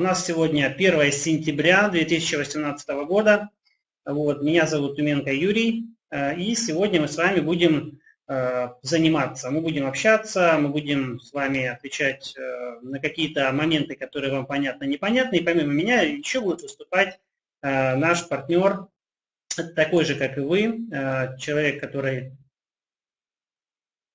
у нас сегодня 1 сентября 2018 года. Вот, меня зовут Туменко Юрий, э, и сегодня мы с вами будем э, заниматься. Мы будем общаться, мы будем с вами отвечать на какие-то моменты, которые вам понятны, непонятны. И помимо меня еще будет выступать наш партнер, такой же, как и вы, человек, который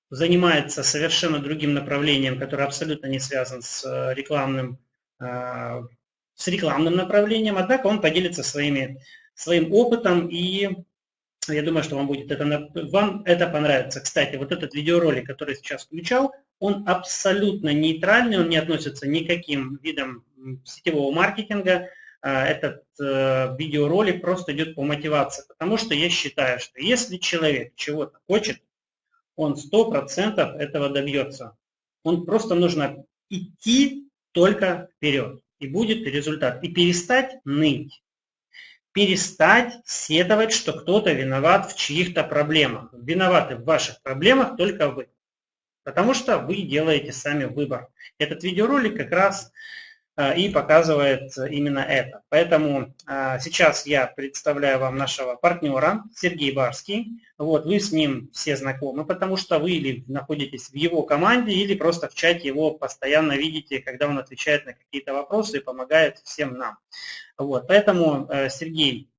занимается совершенно другим направлением, которое абсолютно не связано с э, рекламным, э, с рекламным направлением, однако он поделится своими, своим опытом и я думаю, что вам будет это, вам это понравится. Кстати, вот этот видеоролик, который сейчас включал, он абсолютно нейтральный, он не относится ни к каким видам сетевого маркетинга. Э, этот видеоролик просто идет по мотивации, потому что я считаю, что если человек чего-то хочет, он 100% этого добьется. Он просто нужно идти только вперед, и будет результат. И перестать ныть, перестать сетовать, что кто-то виноват в чьих-то проблемах. Виноваты в ваших проблемах только вы, потому что вы делаете сами выбор. Этот видеоролик как раз и показывает именно это. Поэтому э, сейчас я представляю вам нашего партнера Сергей Барский. Вот, вы с ним все знакомы, потому что вы или находитесь в его команде, или просто в чате его постоянно видите, когда он отвечает на какие-то вопросы и помогает всем нам. Вот, поэтому, э, Сергей,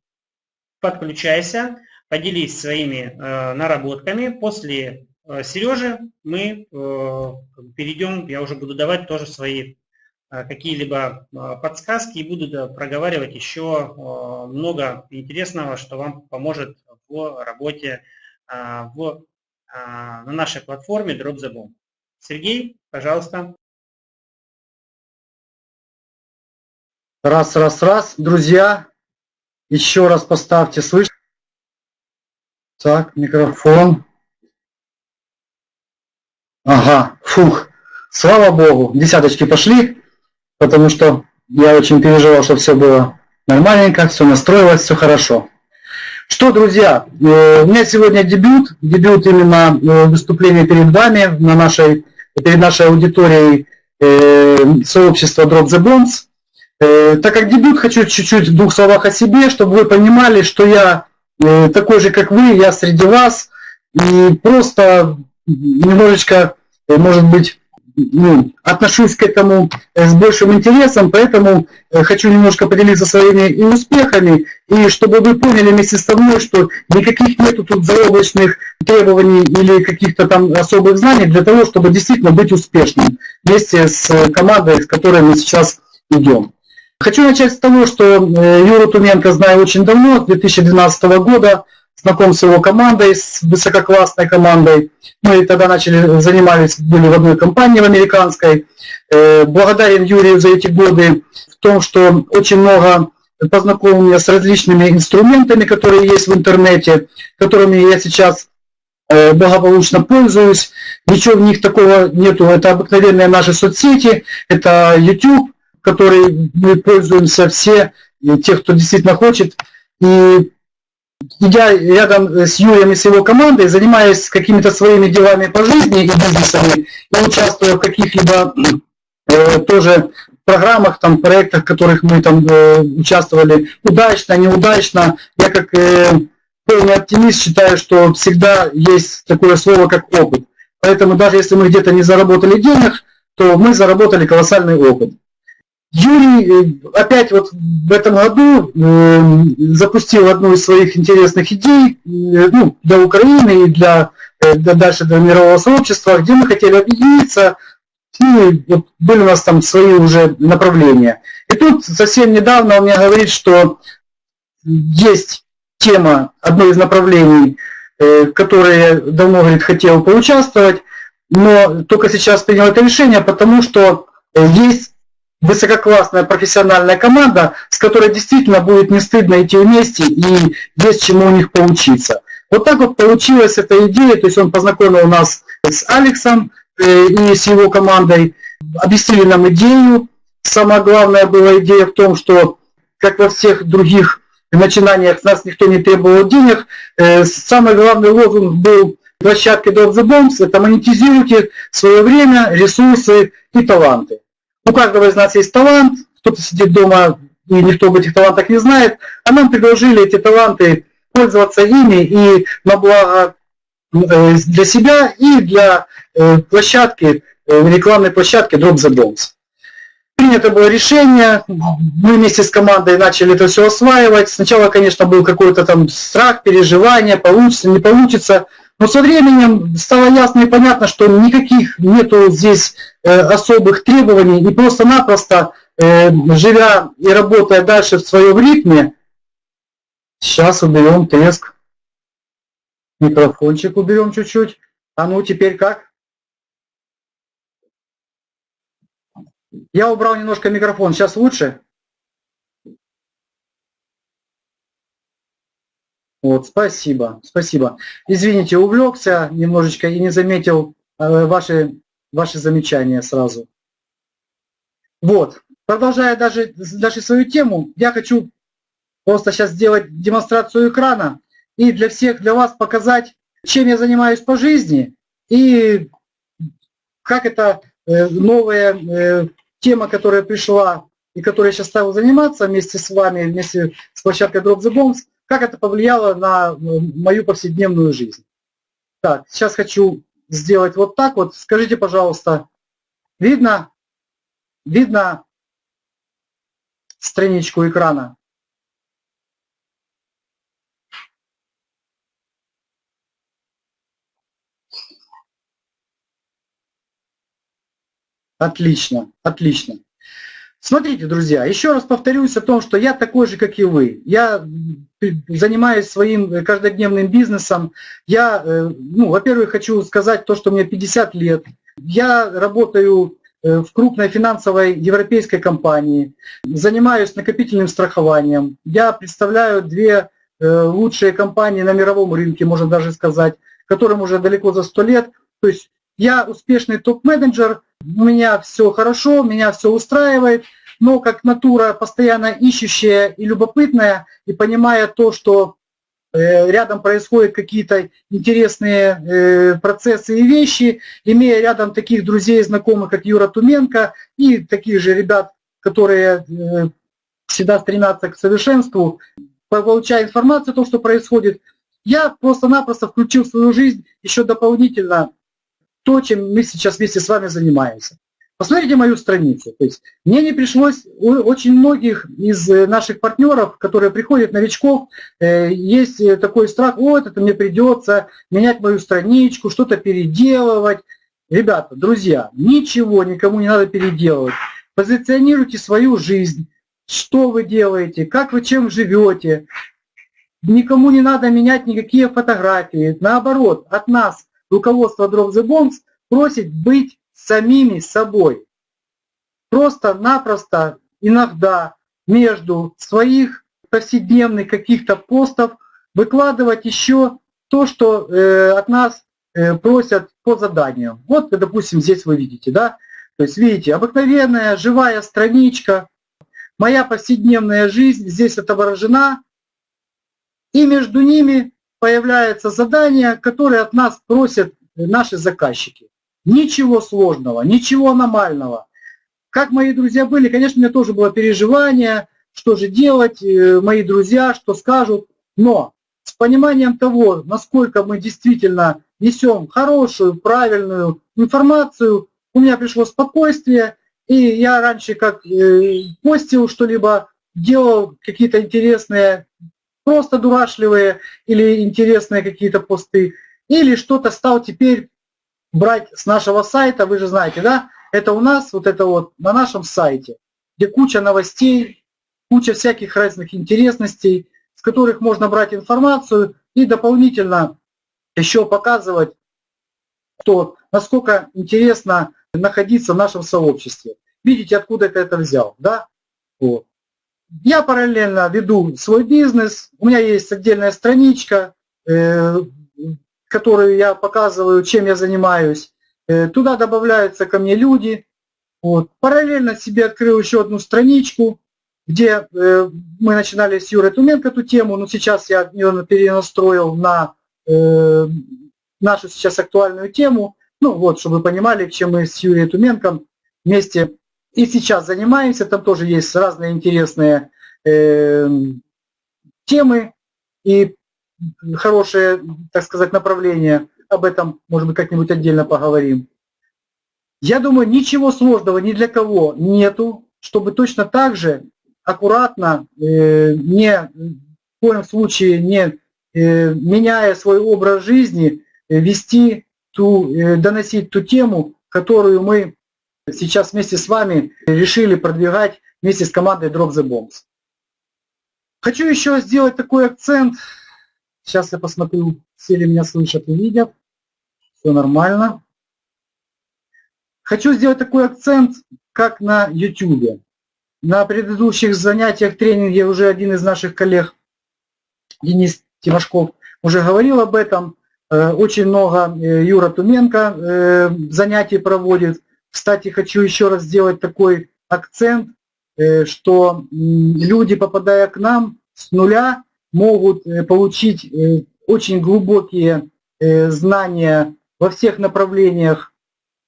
подключайся, поделись своими наработками. После Сережи мы перейдем, я уже буду давать тоже свои Э, какие-либо э, подсказки и буду проговаривать еще э, много интересного, что вам поможет в работе в, на нашей платформе Drop the Bomb. Сергей, пожалуйста. Раз, раз, раз. Друзья, еще раз поставьте, слышь. Так, микрофон. Ага, фух. Слава Богу, десяточки пошли потому что я очень переживал, что все было нормальненько, все настроилось, все хорошо. Что, друзья, э, у меня сегодня дебют, дебют именно э, выступления перед вами, на нашей, перед нашей аудиторией э, сообщества Drop the Bombs. Так как дебют, хочу чуть-чуть в двух словах о себе, чтобы вы понимали, что я такой же, как вы, я среди вас, и просто немножечко, может быть, ну, отношусь к этому э, с большим интересом, поэтому э, хочу немножко поделиться своими и успехами, и чтобы вы поняли вместе со мной, что никаких нету тут заоблачных требований или каких-то там особых знаний для того, чтобы действительно быть успешным вместе с э, командой, с которой мы сейчас идем. Хочу начать с того, что Юру Туменко знаю очень давно, с 2012 года, знаком с его командой, с высококлассной командой. Мы тогда начали, занимались, были в одной компании в американской. Э, благодарен Юрию за эти годы в том, что очень много познакомил меня с различными инструментами, которые есть в интернете, которыми я сейчас э, благополучно пользуюсь. Ничего в них такого нету. Это обыкновенные наши соцсети, это YouTube, который мы пользуемся все, те, кто действительно хочет. И идя рядом с Юрием и с его командой, занимаясь какими-то своими делами по жизни и бизнесами, и участвуя в каких-либо э, тоже программах, там, проектах, в которых мы там э, участвовали, удачно, неудачно, я как э, полный оптимист считаю, что всегда есть такое слово, как опыт. Поэтому даже если мы где-то не заработали денег, то мы заработали колоссальный опыт. Юрий э, опять вот в этом году э, запустил одну из своих интересных идей э, ну, для Украины и для, для дальше для мирового сообщества, где мы хотели объединиться, ну, вот были у нас там свои уже направления. И тут совсем недавно он мне говорит, что есть тема, одно из направлений, в которой я давно, говорит, хотел поучаствовать, но только сейчас принял это решение, потому что есть высококлассная профессиональная команда, с которой действительно будет не стыдно идти вместе и есть чему у них поучиться. Вот так вот получилась эта идея, то есть он познакомил нас с Алексом э, и с его командой, объяснили нам идею. Самая главная была идея в том, что, как во всех других начинаниях, нас никто не требовал денег. Э, самый главный лозунг был площадки Drop the Bombs, это монетизируйте свое время, ресурсы и таланты. У каждого из нас есть талант, кто-то сидит дома и никто об этих талантах не знает, а нам предложили эти таланты пользоваться ими и на благо э, для себя и для э, площадки, э, рекламной площадки Drop the Bombs. Принято было решение, мы вместе с командой начали это все осваивать. Сначала, конечно, был какой-то там страх, переживание, получится, не получится. Но со временем стало ясно и понятно, что никаких нету здесь особых требований, и просто-напросто э, живя и работая дальше в своем ритме, сейчас уберем треск. Микрофончик уберем чуть-чуть. А ну теперь как? Я убрал немножко микрофон. Сейчас лучше? Вот, спасибо, спасибо. Извините, увлекся немножечко и не заметил э, ваши, ваши замечания сразу. Вот, продолжая даже, даже свою тему, я хочу просто сейчас сделать демонстрацию экрана и для всех, для вас показать, чем я занимаюсь по жизни и как эта э, новая э, тема, которая пришла и которой я сейчас стал заниматься вместе с вами, вместе с площадкой Drop the Bombs, как это повлияло на э, мою повседневную жизнь. Так, сейчас хочу сделать вот так вот. Скажите, пожалуйста, видно? Видно страничку экрана. Отлично, отлично. Смотрите, друзья, еще раз повторюсь о том, что я такой же, как и вы. Я занимаюсь своим каждодневным бизнесом. Я, э, ну, во-первых, хочу сказать то, что мне 50 лет. Я работаю Э, в крупной финансовой европейской компании, занимаюсь накопительным страхованием. Я представляю две э, лучшие компании на мировом рынке, можно даже сказать, которым уже далеко за 100 лет. То есть я успешный топ-менеджер, у меня все хорошо, меня все устраивает, но как натура постоянно ищущая и любопытная, и понимая то, что Э, рядом происходят какие-то интересные э, процессы и вещи, имея рядом таких друзей и знакомых, как Юра Туменко, и таких же ребят, которые э, всегда стремятся к совершенству, получая информацию о том, что происходит, я просто-напросто включил в свою жизнь еще дополнительно то, чем мы сейчас вместе с вами занимаемся. Посмотрите мою страницу. То есть мне не пришлось, очень многих из э, наших партнеров, которые приходят, новичков, э, есть э, такой страх, вот это мне придется менять мою страничку, что-то переделывать. Ребята, друзья, ничего никому не надо переделывать. Позиционируйте свою жизнь, что вы делаете, как вы чем живете. Никому не надо менять никакие фотографии. Наоборот, от нас руководство Drop the Bombs просит быть самими собой. Просто-напросто иногда между своих повседневных каких-то постов выкладывать еще то, что э, от нас э, просят по заданию. Вот, допустим, здесь вы видите, да? То есть, видите, обыкновенная живая страничка, моя повседневная жизнь здесь отображена, и между ними появляется задание, которое от нас просят наши заказчики. Ничего сложного, ничего аномального. Как мои друзья были, конечно, у меня тоже было переживание, что же делать, э, мои друзья, что скажут. Но с пониманием того, насколько мы действительно несем хорошую, правильную информацию, у меня пришло спокойствие, и я раньше как э, постил что-либо, делал какие-то интересные, просто дурашливые или интересные какие-то посты, или что-то стал теперь брать с нашего сайта, вы же знаете, да, это у нас, вот это вот на нашем сайте, где куча новостей, куча всяких разных интересностей, с которых можно брать информацию и дополнительно еще показывать, что, насколько интересно находиться в нашем сообществе. Видите, откуда я это взял, да? Вот. Я параллельно веду свой бизнес, у меня есть отдельная страничка, э, которую я показываю, чем я занимаюсь. Э, туда добавляются ко мне люди. Вот. Параллельно себе открыл еще одну страничку, где э, мы начинали с Юрой Туменко эту тему, но сейчас я ее перенастроил на э, нашу сейчас актуальную тему. Ну вот, чтобы вы понимали, чем мы с Юрием Туменко вместе и сейчас занимаемся, там тоже есть разные интересные э, темы и хорошие, так сказать, направления. Об этом, может быть, как-нибудь отдельно поговорим. Я думаю, ничего сложного ни для кого нету, чтобы точно так же аккуратно, э, не, в коем случае не э, меняя свой образ жизни, э, вести ту, э, доносить ту тему, которую мы сейчас вместе с вами решили продвигать вместе с командой Drop the Bombs. Хочу еще сделать такой акцент. Сейчас я посмотрю, все ли меня слышат и видят. Все нормально. Хочу сделать такой акцент, как на YouTube. На предыдущих занятиях тренинге уже один из наших коллег, Денис Тимошков, уже говорил об этом. Э, очень много э, Юра Туменко э, занятий проводит. Кстати, хочу еще раз сделать такой акцент, что люди, попадая к нам с нуля, могут получить очень глубокие знания во всех направлениях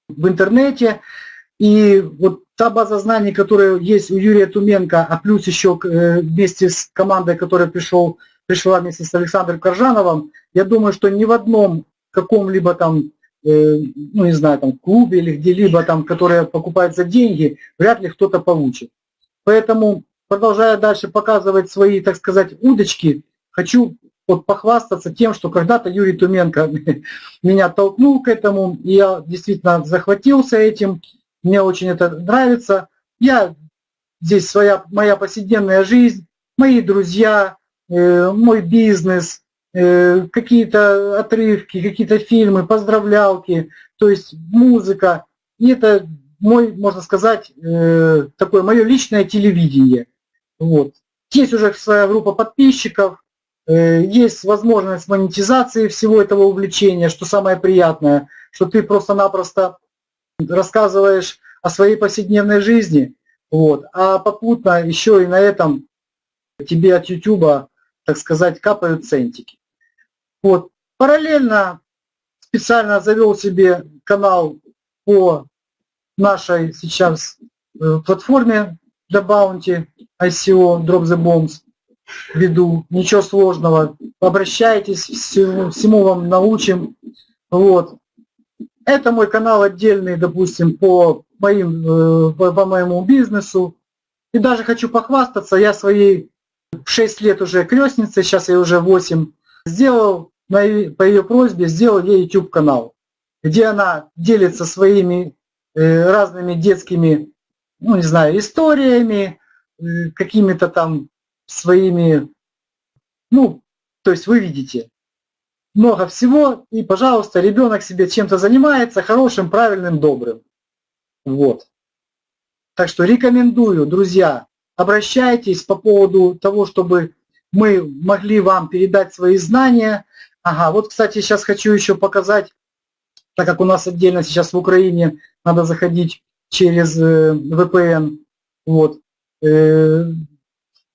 в интернете. И вот та база знаний, которая есть у Юрия Туменко, а плюс еще э, вместе с командой, которая пришел, пришла вместе с Александром Коржановым, я думаю, что ни в одном каком-либо там, э, ну не знаю, там клубе или где-либо там, которое покупает за деньги, вряд ли кто-то получит. Поэтому, продолжая дальше показывать свои, так сказать, удочки, хочу вот похвастаться тем, что когда-то Юрий Туменко меня толкнул к этому, и я действительно захватился этим, мне очень это нравится. Я здесь своя моя повседневная жизнь, мои друзья, э, мой бизнес, э, какие-то отрывки, какие-то фильмы, поздравлялки, то есть музыка. И это мой, можно сказать, э, такое мое личное телевидение. Вот. Есть уже своя группа подписчиков, Э, есть возможность монетизации всего этого увлечения, что самое приятное, что ты просто-напросто рассказываешь о своей повседневной жизни, вот, а попутно еще и на этом тебе от YouTube, так сказать, капают центики. Вот. Параллельно специально завел себе канал по нашей сейчас э, платформе для Bounty ICO Drop the Bombs веду, ничего сложного. Обращайтесь, всему, всему вам научим. Вот. Это мой канал отдельный, допустим, по, моим, э, по моему бизнесу. И даже хочу похвастаться, я своей 6 лет уже крестница, сейчас я уже 8, сделал по ее просьбе, сделал ей YouTube канал, где она делится своими э, разными детскими, ну не знаю, историями, э, какими-то там своими, ну, то есть вы видите много всего, и, пожалуйста, ребенок себе чем-то занимается, хорошим, правильным, добрым. Вот. Так что рекомендую, друзья, обращайтесь по поводу того, чтобы мы могли вам передать свои знания. Ага, вот, кстати, сейчас хочу еще показать, так как у нас отдельно сейчас в Украине надо заходить через э, VPN. Вот. Э,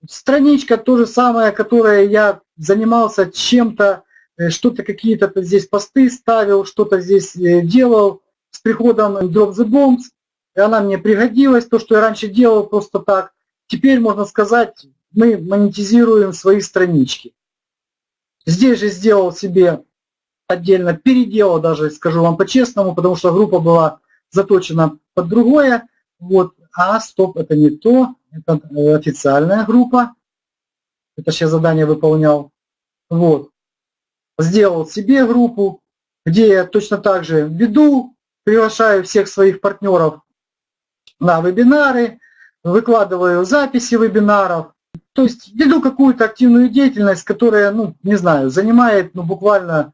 страничка то же самое, которая я занимался чем-то, э, что-то какие-то здесь посты ставил, что-то здесь делал. С приходом Drop the Bombs и она мне пригодилась, то, что я раньше делал просто так. Теперь, можно сказать, мы монетизируем свои странички. Здесь же сделал себе отдельно, переделал даже, скажу вам по-честному, потому что группа была заточена под другое. Вот, а, стоп, это не то, это э, официальная группа. Это сейчас задание выполнял. Вот. Сделал себе группу, где я точно так же веду, приглашаю всех своих партнеров на вебинары, выкладываю записи вебинаров. То есть веду какую-то активную деятельность, которая, ну, не знаю, занимает, ну, буквально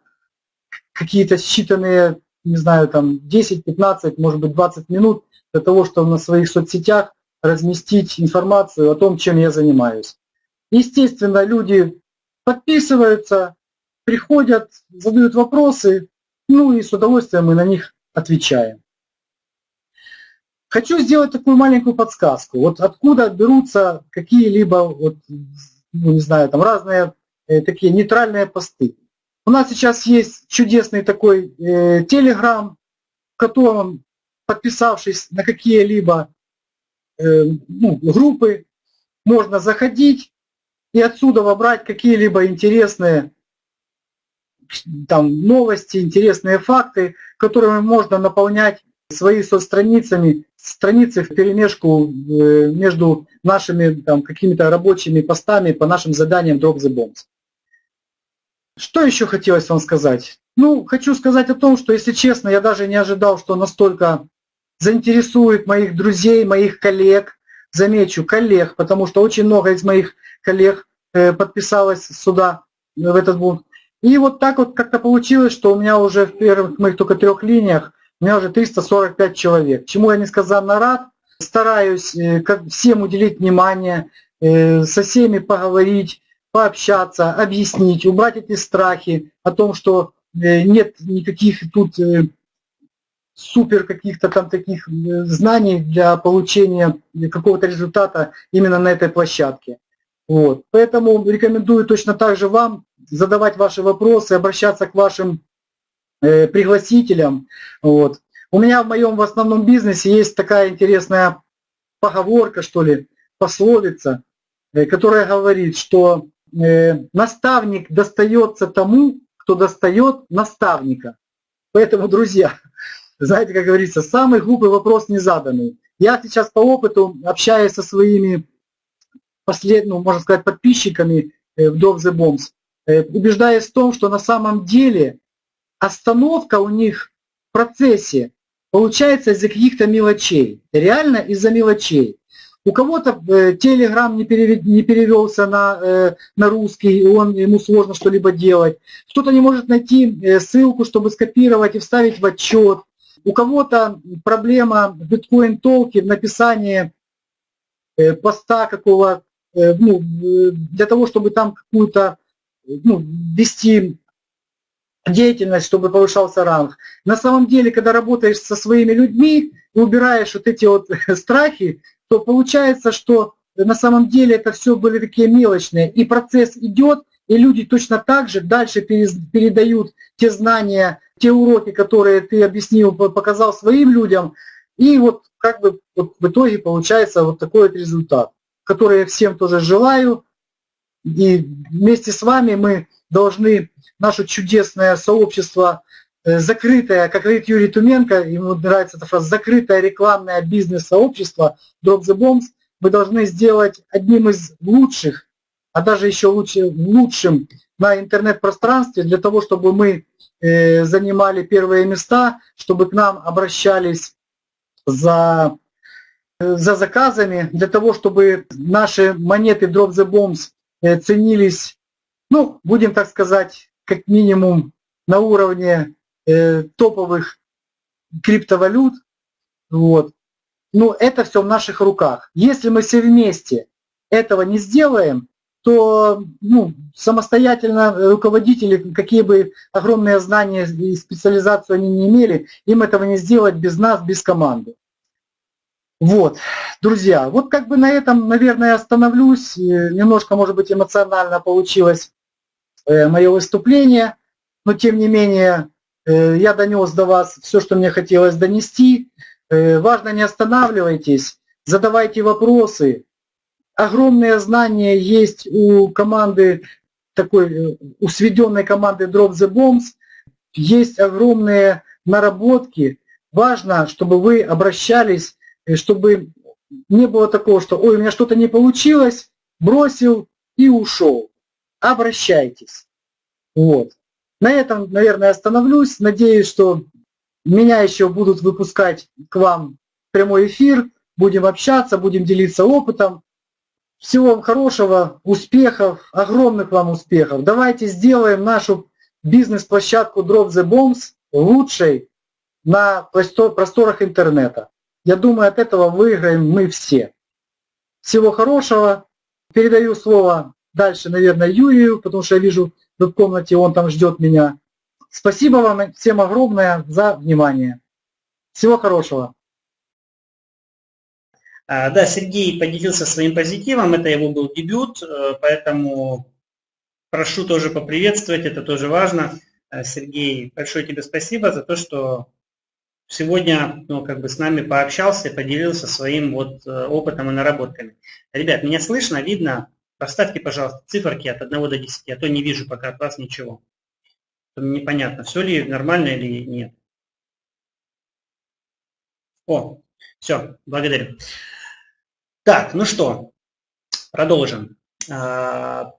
какие-то считанные, не знаю, там 10, 15, может быть 20 минут для того, чтобы на своих соцсетях разместить информацию о том, чем я занимаюсь. Естественно, люди подписываются, приходят, задают вопросы, ну и с удовольствием мы на них отвечаем. Хочу сделать такую маленькую подсказку. Вот откуда берутся какие-либо, вот, ну, не знаю, там разные э, такие нейтральные посты. У нас сейчас есть чудесный такой э, телеграм, в котором, подписавшись на какие-либо ну, группы, можно заходить и отсюда выбрать какие-либо интересные там, новости, интересные факты, которыми можно наполнять свои соцстраницами, страницы в перемешку э, между нашими какими-то рабочими постами по нашим заданиям Drop the Bombs. Что еще хотелось вам сказать? Ну, хочу сказать о том, что, если честно, я даже не ожидал, что настолько заинтересует моих друзей, моих коллег, замечу, коллег, потому что очень много из моих коллег э, подписалось сюда, в этот бунт. И вот так вот как-то получилось, что у меня уже в первых моих только трех линиях, у меня уже 345 человек. Чему я несказанно рад. Стараюсь э, как всем уделить внимание, э, со всеми поговорить, пообщаться, объяснить, убрать эти страхи о том, что нет никаких тут супер каких-то там таких э, знаний для получения какого-то результата именно на этой площадке. Вот. Поэтому рекомендую точно так же вам задавать ваши вопросы, обращаться к вашим э, пригласителям. Вот. У меня в моем в основном бизнесе есть такая интересная поговорка, что ли, пословица, э, которая говорит, что э, наставник достается тому, кто достает наставника. Поэтому, друзья, знаете, как говорится, самый глупый вопрос не заданный. Я сейчас по опыту общаюсь со своими последними, ну, можно сказать, подписчиками э, в Dove the Bombs, э, убеждаясь в том, что на самом деле остановка у них в процессе получается из-за каких-то мелочей. Реально из-за мелочей. У кого-то э, Телеграм не, не перевелся на, на русский, и он, ему сложно что-либо делать. Кто-то не может найти ссылку, чтобы скопировать и вставить в отчет. У кого-то проблема в биткоин-толке в написании э, поста какого, э, ну, для того, чтобы там какую-то ну, вести деятельность, чтобы повышался ранг. На самом деле, когда работаешь со своими людьми и убираешь вот эти вот страхи, то получается, что на самом деле это все были такие мелочные. И процесс идет, и люди точно так же дальше передают те знания, те уроки, которые ты объяснил, показал своим людям, и вот как бы вот в итоге получается вот такой вот результат, который я всем тоже желаю. И вместе с вами мы должны наше чудесное сообщество, э, закрытое, как говорит Юрий Туменко, ему нравится эта фраза, закрытое рекламное бизнес-сообщество Drop the Bombs, мы должны сделать одним из лучших, а даже еще лучше, лучшим на интернет-пространстве для того, чтобы мы э, занимали первые места, чтобы к нам обращались за, э, за заказами, для того, чтобы наши монеты Drop the Bombs э, ценились, ну, будем так сказать, как минимум на уровне э, топовых криптовалют. Вот. Но это все в наших руках. Если мы все вместе этого не сделаем, то ну, самостоятельно руководители, какие бы огромные знания и специализацию они не имели, им этого не сделать без нас, без команды. Вот, друзья, вот как бы на этом, наверное, остановлюсь. Немножко, может быть, эмоционально получилось э, мое выступление, но тем не менее э, я донес до вас все, что мне хотелось донести. Э, важно, не останавливайтесь, задавайте вопросы, огромные знания есть у команды, такой, у сведенной команды Drop the Bombs, есть огромные наработки. Важно, чтобы вы обращались, чтобы не было такого, что «Ой, у меня что-то не получилось», бросил и ушел. Обращайтесь. Вот. На этом, наверное, остановлюсь. Надеюсь, что меня еще будут выпускать к вам прямой эфир. Будем общаться, будем делиться опытом. Всего вам хорошего, успехов, огромных вам успехов. Давайте сделаем нашу бизнес-площадку Drop the Bombs лучшей на просторах интернета. Я думаю, от этого выиграем мы все. Всего хорошего. Передаю слово дальше, наверное, Юрию, потому что я вижу в комнате, он там ждет меня. Спасибо вам всем огромное за внимание. Всего хорошего. А, да, Сергей поделился своим позитивом, это его был дебют, э, поэтому прошу тоже поприветствовать, это тоже важно. Э, Сергей, большое тебе спасибо за то, что сегодня ну, как бы с нами пообщался и поделился своим вот э, опытом и наработками. Ребят, меня слышно, видно? Поставьте, пожалуйста, циферки от 1 до 10, а то не вижу пока от вас ничего. Непонятно, все ли нормально или нет. О, все, благодарю. Так, ну что, продолжим. А,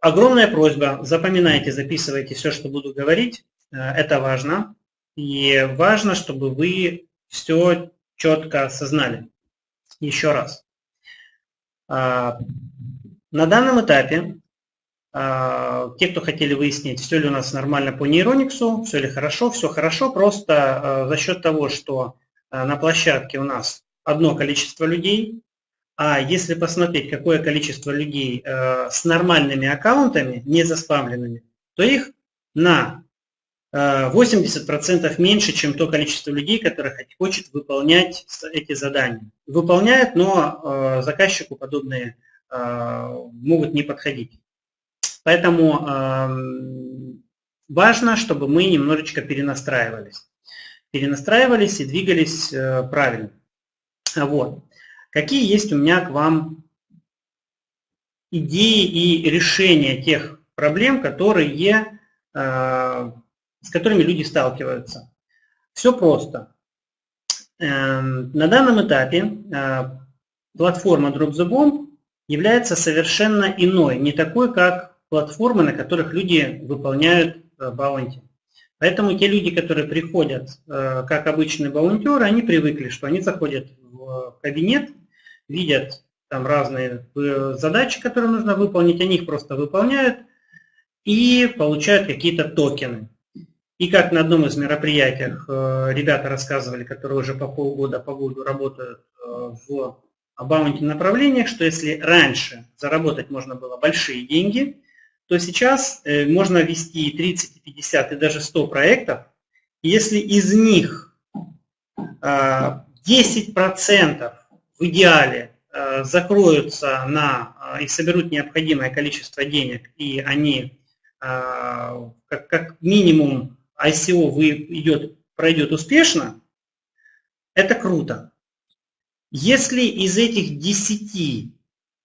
огромная просьба, запоминайте, записывайте все, что буду говорить. Э, это важно. И важно, чтобы вы все четко осознали. Еще раз. А, на данном этапе а, те, кто хотели выяснить, все ли у нас нормально по нейрониксу, все ли хорошо, все хорошо, просто за счет того, что на площадке у нас одно количество людей, а если посмотреть, какое количество людей с нормальными аккаунтами, не заспамленными, то их на э, 80% меньше, чем то количество людей, которых хочет выполнять эти задания. Выполняют, но заказчику подобные могут не подходить. Поэтому э, важно, чтобы мы немножечко перенастраивались. Перенастраивались и двигались э, правильно. Вот. Какие есть у меня к вам идеи и решения тех проблем, которые, э, с которыми люди сталкиваются? Все просто. Эм, на данном этапе э, платформа Drop the Bomb является совершенно иной, не такой, как платформы, на которых люди выполняют баунти. Э, Поэтому те люди, которые приходят как обычные баунтеры, они привыкли, что они заходят в кабинет, видят там разные э, задачи, которые нужно выполнить, они их просто выполняют и получают какие-то токены. И как на одном из мероприятий э, ребята рассказывали, которые уже по полгода по году работают э, в баунти направлениях, что если раньше заработать можно было большие деньги, то сейчас можно вести 30, 50 и даже 100 проектов. Если из них 10% в идеале э, закроются на э, и соберут необходимое количество денег, и они э, как, как минимум ICO вы идет, пройдет успешно, это круто. Если из этих 10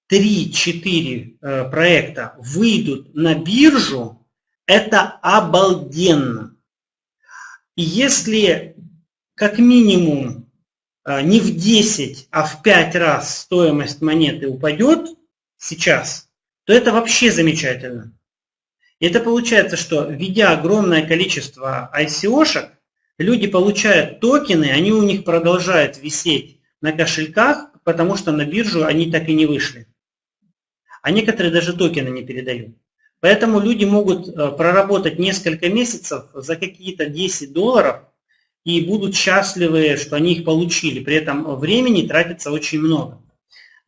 3-4 проекта выйдут на биржу, это обалденно. Если как минимум а, не в 10, а в 5 раз стоимость монеты упадет сейчас, то это вообще замечательно. И это получается, что введя огромное количество ICO-шек, люди получают токены, они у них продолжают висеть на кошельках, потому что на биржу они так и не вышли. А некоторые даже токены не передают. Поэтому люди могут э, проработать несколько месяцев за какие-то 10 долларов, и будут счастливы, что они их получили. При этом времени тратится очень много.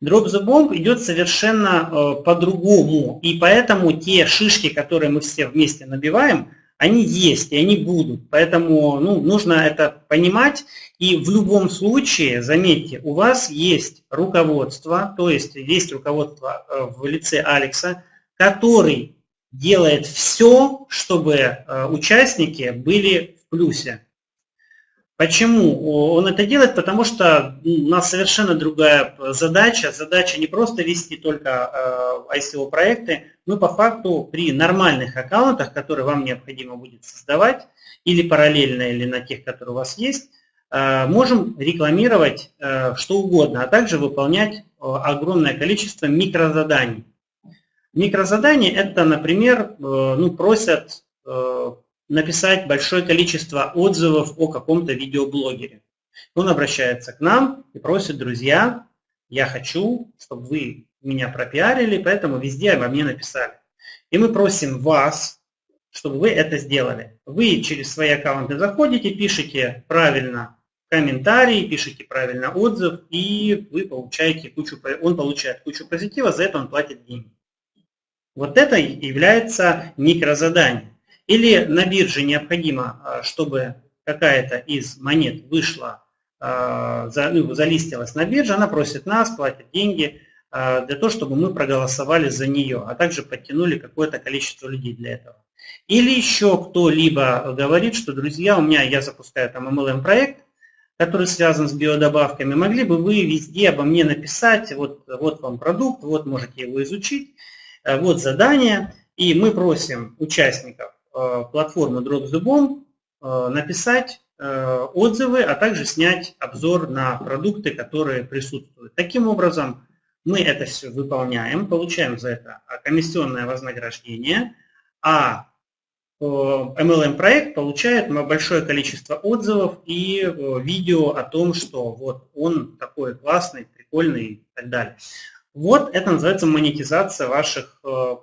Drop the Bomb идет совершенно э, по-другому. И поэтому те шишки, которые мы все вместе набиваем, они есть и они будут. Поэтому ну, нужно это понимать. И в любом случае, заметьте, у вас есть руководство, то есть есть руководство э, в лице Алекса, который делает все, чтобы э, участники были в плюсе. Почему он это делает? Потому что у нас совершенно другая задача. Задача не просто вести только э, ICO-проекты, мы по факту при нормальных аккаунтах, которые вам необходимо будет создавать, или параллельно, или на тех, которые у вас есть, э, можем рекламировать э, что угодно, а также выполнять огромное количество микрозаданий. Микрозадания это, например, ну, просят написать большое количество отзывов о каком-то видеоблогере. Он обращается к нам и просит, друзья, я хочу, чтобы вы меня пропиарили, поэтому везде обо мне написали. И мы просим вас, чтобы вы это сделали. Вы через свои аккаунты заходите, пишите правильно комментарий, пишите правильно отзыв, и вы получаете кучу, он получает кучу позитива, за это он платит деньги. Вот это является микрозаданием. Или на бирже необходимо, а, чтобы какая-то из монет вышла, а, ну, залистилась на бирже, она просит нас, платит деньги а, для того, чтобы мы проголосовали за нее, а также подтянули какое-то количество людей для этого. Или еще кто-либо говорит, что, друзья, у меня, я запускаю там MLM проект, который связан с биодобавками, могли бы вы везде обо мне написать, вот, вот вам продукт, вот можете его изучить, э, вот задание, и мы просим участников э, платформы Drop the Bomb э, написать отзывы, а также снять обзор на продукты, которые присутствуют. Таким образом, мы это все выполняем, получаем за это комиссионное вознаграждение, а MLM-проект получает большое количество отзывов и э, видео о том, что вот он такой классный, прикольный и так далее. Вот это называется монетизация ваших э,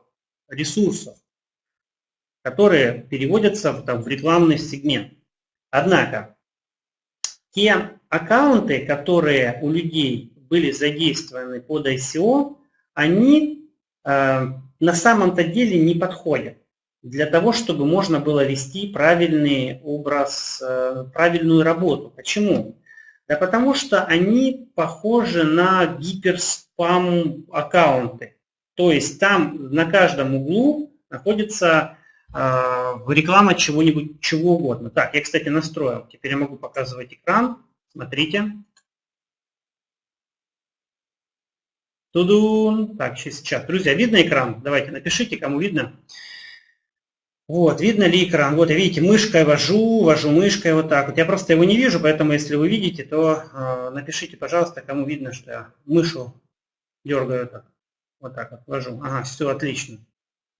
ресурсов, которые переводятся в, там, в рекламный сегмент. Однако, те аккаунты, которые у людей были задействованы под ICO, они э, на самом-то деле не подходят для того, чтобы можно было вести правильный образ, э, правильную работу. Почему? Да потому что они похожи на гиперспам аккаунты. То есть там на каждом углу находится реклама чего-нибудь, чего угодно. Так, я, кстати, настроил. Теперь я могу показывать экран. Смотрите. Тудун. Так, сейчас. Друзья, видно экран? Давайте напишите, кому видно. Вот, видно ли экран? Вот, видите, мышкой вожу, вожу мышкой вот так вот. Я просто его не вижу, поэтому если вы видите, то э, напишите, пожалуйста, кому видно, что я мышу дергаю так. Вот так вот вожу. Ага, все отлично.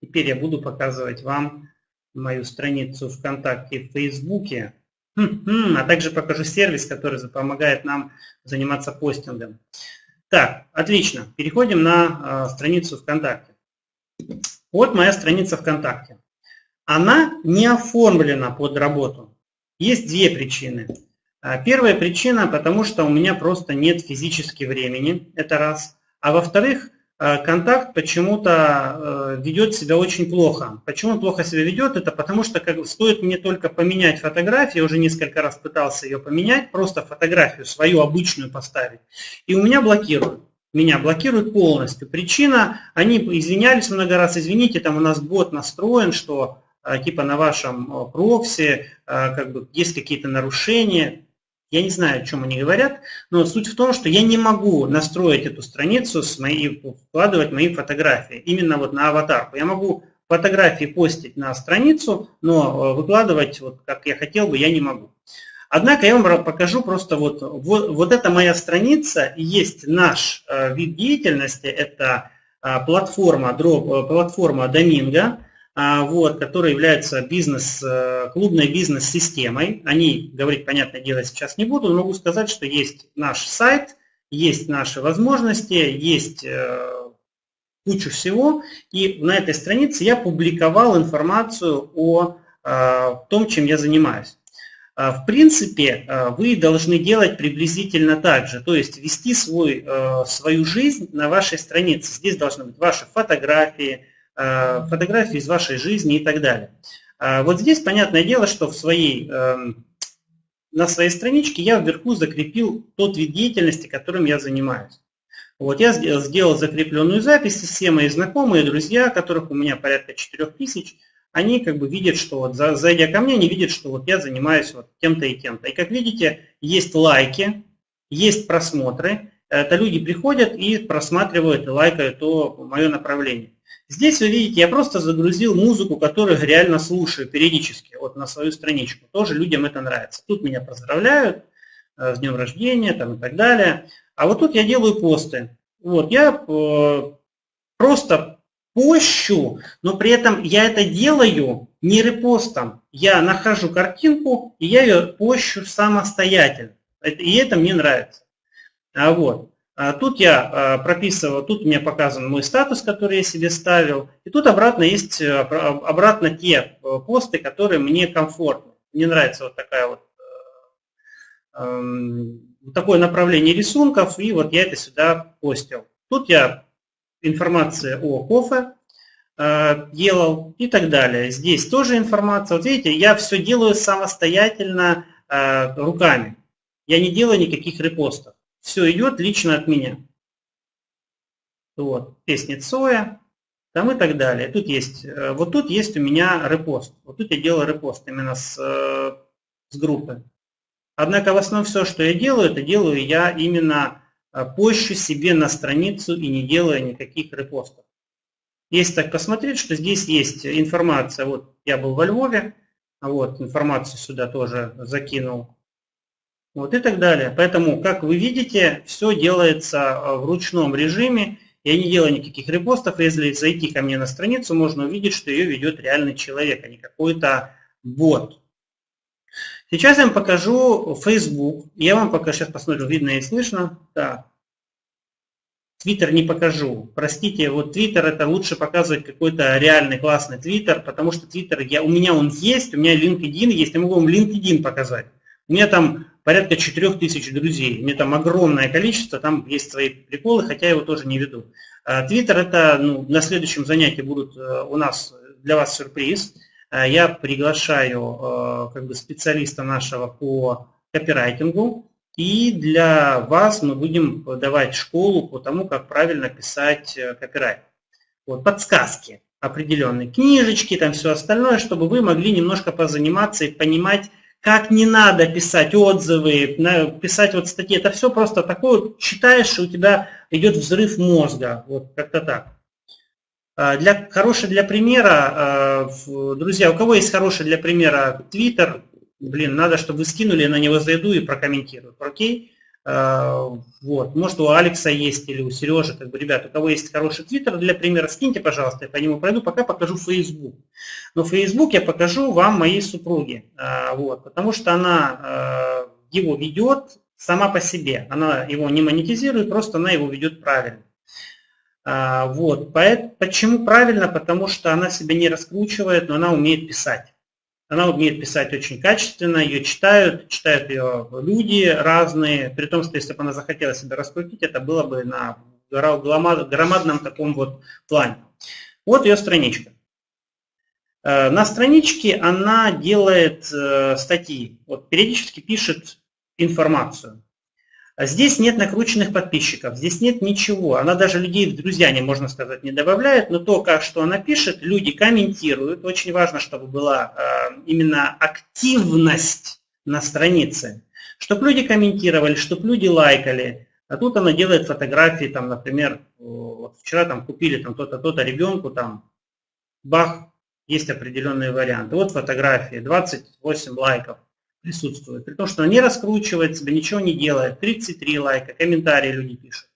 Теперь я буду показывать вам мою страницу ВКонтакте и в Фейсбуке. А также покажу сервис, который помогает нам заниматься постингом. Так, отлично. Переходим на э, страницу ВКонтакте. Вот моя страница ВКонтакте она не оформлена под работу. Есть две причины. А, первая причина, потому что у меня просто нет физически времени, это раз. А во-вторых, а, контакт почему-то а, ведет себя очень плохо. Почему он плохо себя ведет? Это потому что как, стоит мне только поменять фотографию, я уже несколько раз пытался ее поменять, просто фотографию свою обычную поставить, и у меня блокируют. Меня блокируют полностью. Причина, они извинялись много раз, извините, там у нас бот настроен, что а, типа на вашем прокси как бы есть какие-то нарушения. Я не знаю, о чем они говорят, но суть в том, что я не могу настроить эту страницу, с моей, вкладывать мои фотографии именно вот на аватарку. Я могу фотографии постить на страницу, но выкладывать, вот как я хотел бы, я не могу. Однако я вам покажу просто вот, вот, вот это моя страница, есть наш вид деятельности, это платформа, платформа Domingo, а, вот, которая является бизнес, э, клубной бизнес-системой. Они говорить, понятное дело, сейчас не буду, но могу сказать, что есть наш сайт, есть наши возможности, есть э, кучу всего. И на этой странице я публиковал информацию о э, том, чем я занимаюсь. В принципе, вы должны делать приблизительно так же, то есть вести свой, свою жизнь на вашей странице. Здесь должны быть ваши фотографии, фотографии из вашей жизни и так далее. А вот здесь понятное дело, что в своей, эм, на своей страничке я вверху закрепил тот вид деятельности, которым я занимаюсь. Вот я сделал закрепленную запись, все мои знакомые, друзья, которых у меня порядка 4000, они как бы видят, что вот зайдя ко мне, они видят, что вот я занимаюсь вот тем-то и тем-то. И как видите, есть лайки, есть просмотры. Это люди приходят и просматривают и лайкают то мое направление. Здесь вы видите, я просто загрузил музыку, которую реально слушаю периодически вот на свою страничку. Тоже людям это нравится. Тут меня поздравляют э, с днем рождения там, и так далее. А вот тут я делаю посты. Вот, я э, просто пощу, но при этом я это делаю не репостом. Я нахожу картинку, и я ее пощу самостоятельно. И это мне нравится. А вот. А тут я а, прописывал, тут у меня показан мой статус, который я себе ставил, и тут обратно есть э, обратно те э, посты, которые мне комфортны. Мне нравится вот такая вот э, эм, такое направление рисунков, и вот я это сюда постил. Тут я информация о кофе делал и так далее. Здесь тоже информация. Вот видите, я все делаю самостоятельно руками. Я не делаю никаких репостов все идет лично от меня. Вот, песни Цоя, там и так далее. Тут есть, э, вот тут есть у меня репост. Вот тут я делаю репост именно с, э, с группы. Однако в основном все, что я делаю, это делаю я именно а, пощу себе на страницу и не делаю никаких репостов. Если так посмотреть, что здесь есть информация, вот я был во Львове, вот информацию сюда тоже закинул, вот и так далее. Поэтому, как вы видите, все делается а, в ручном режиме, я не делаю никаких репостов, если зайти ко мне на страницу, можно увидеть, что ее ведет реальный человек, а не какой-то бот. Сейчас я вам покажу Facebook. Я вам пока сейчас посмотрю, видно и слышно. Да. Твиттер не покажу. Простите, вот Твиттер это лучше показывать какой-то реальный классный Твиттер, потому что Твиттер, я, у меня он есть, у меня LinkedIn есть, я могу вам LinkedIn показать. У меня там порядка 4000 друзей, у меня там огромное количество, там есть свои приколы, хотя я его тоже не веду. А Твиттер это, ну, на следующем занятии будут э, у нас для вас сюрприз. Э, я приглашаю э, как бы, специалиста нашего по копирайтингу, и для вас мы будем давать школу по тому, как правильно писать э, копирайт. Вот, подсказки определенные, книжечки, там все остальное, чтобы вы могли немножко позаниматься и понимать, как не надо писать отзывы, писать вот статьи. Это все просто такое, читаешь, и у тебя идет взрыв мозга. Вот как-то так. А, для, хороший для примера, а, друзья, у кого есть хороший для примера Twitter, блин, надо, чтобы вы скинули, я на него зайду и прокомментирую, окей? А, вот, может у Алекса есть или у Сережи, как бы, ребят, у кого есть хороший Твиттер для примера, скиньте, пожалуйста, я по нему пройду, пока покажу Facebook. Но Facebook я покажу вам моей супруге, вот, потому что она его ведет сама по себе, она его не монетизирует, просто она его ведет правильно. Вот. Почему правильно? Потому что она себя не раскручивает, но она умеет писать. Она умеет писать очень качественно, ее читают, читают ее люди разные, при том, что если бы она захотела себя раскрутить, это было бы на громадном таком вот плане. Вот ее страничка. Э, на страничке она делает э, статьи, вот периодически пишет информацию. А здесь нет накрученных подписчиков, здесь нет ничего. Она даже людей в друзья, не можно сказать, не добавляет, но то, как что она пишет, люди комментируют. Очень важно, чтобы была э, именно активность на странице. Чтобы люди комментировали, чтобы люди лайкали. А тут она делает фотографии, там, например, вот вчера там купили там то-то, то-то ребенку, там, бах, есть определенные варианты. Вот фотографии, 28 лайков присутствует. При том, что она не раскручивает себя, ничего не делает. 33 лайка, комментарии люди пишут.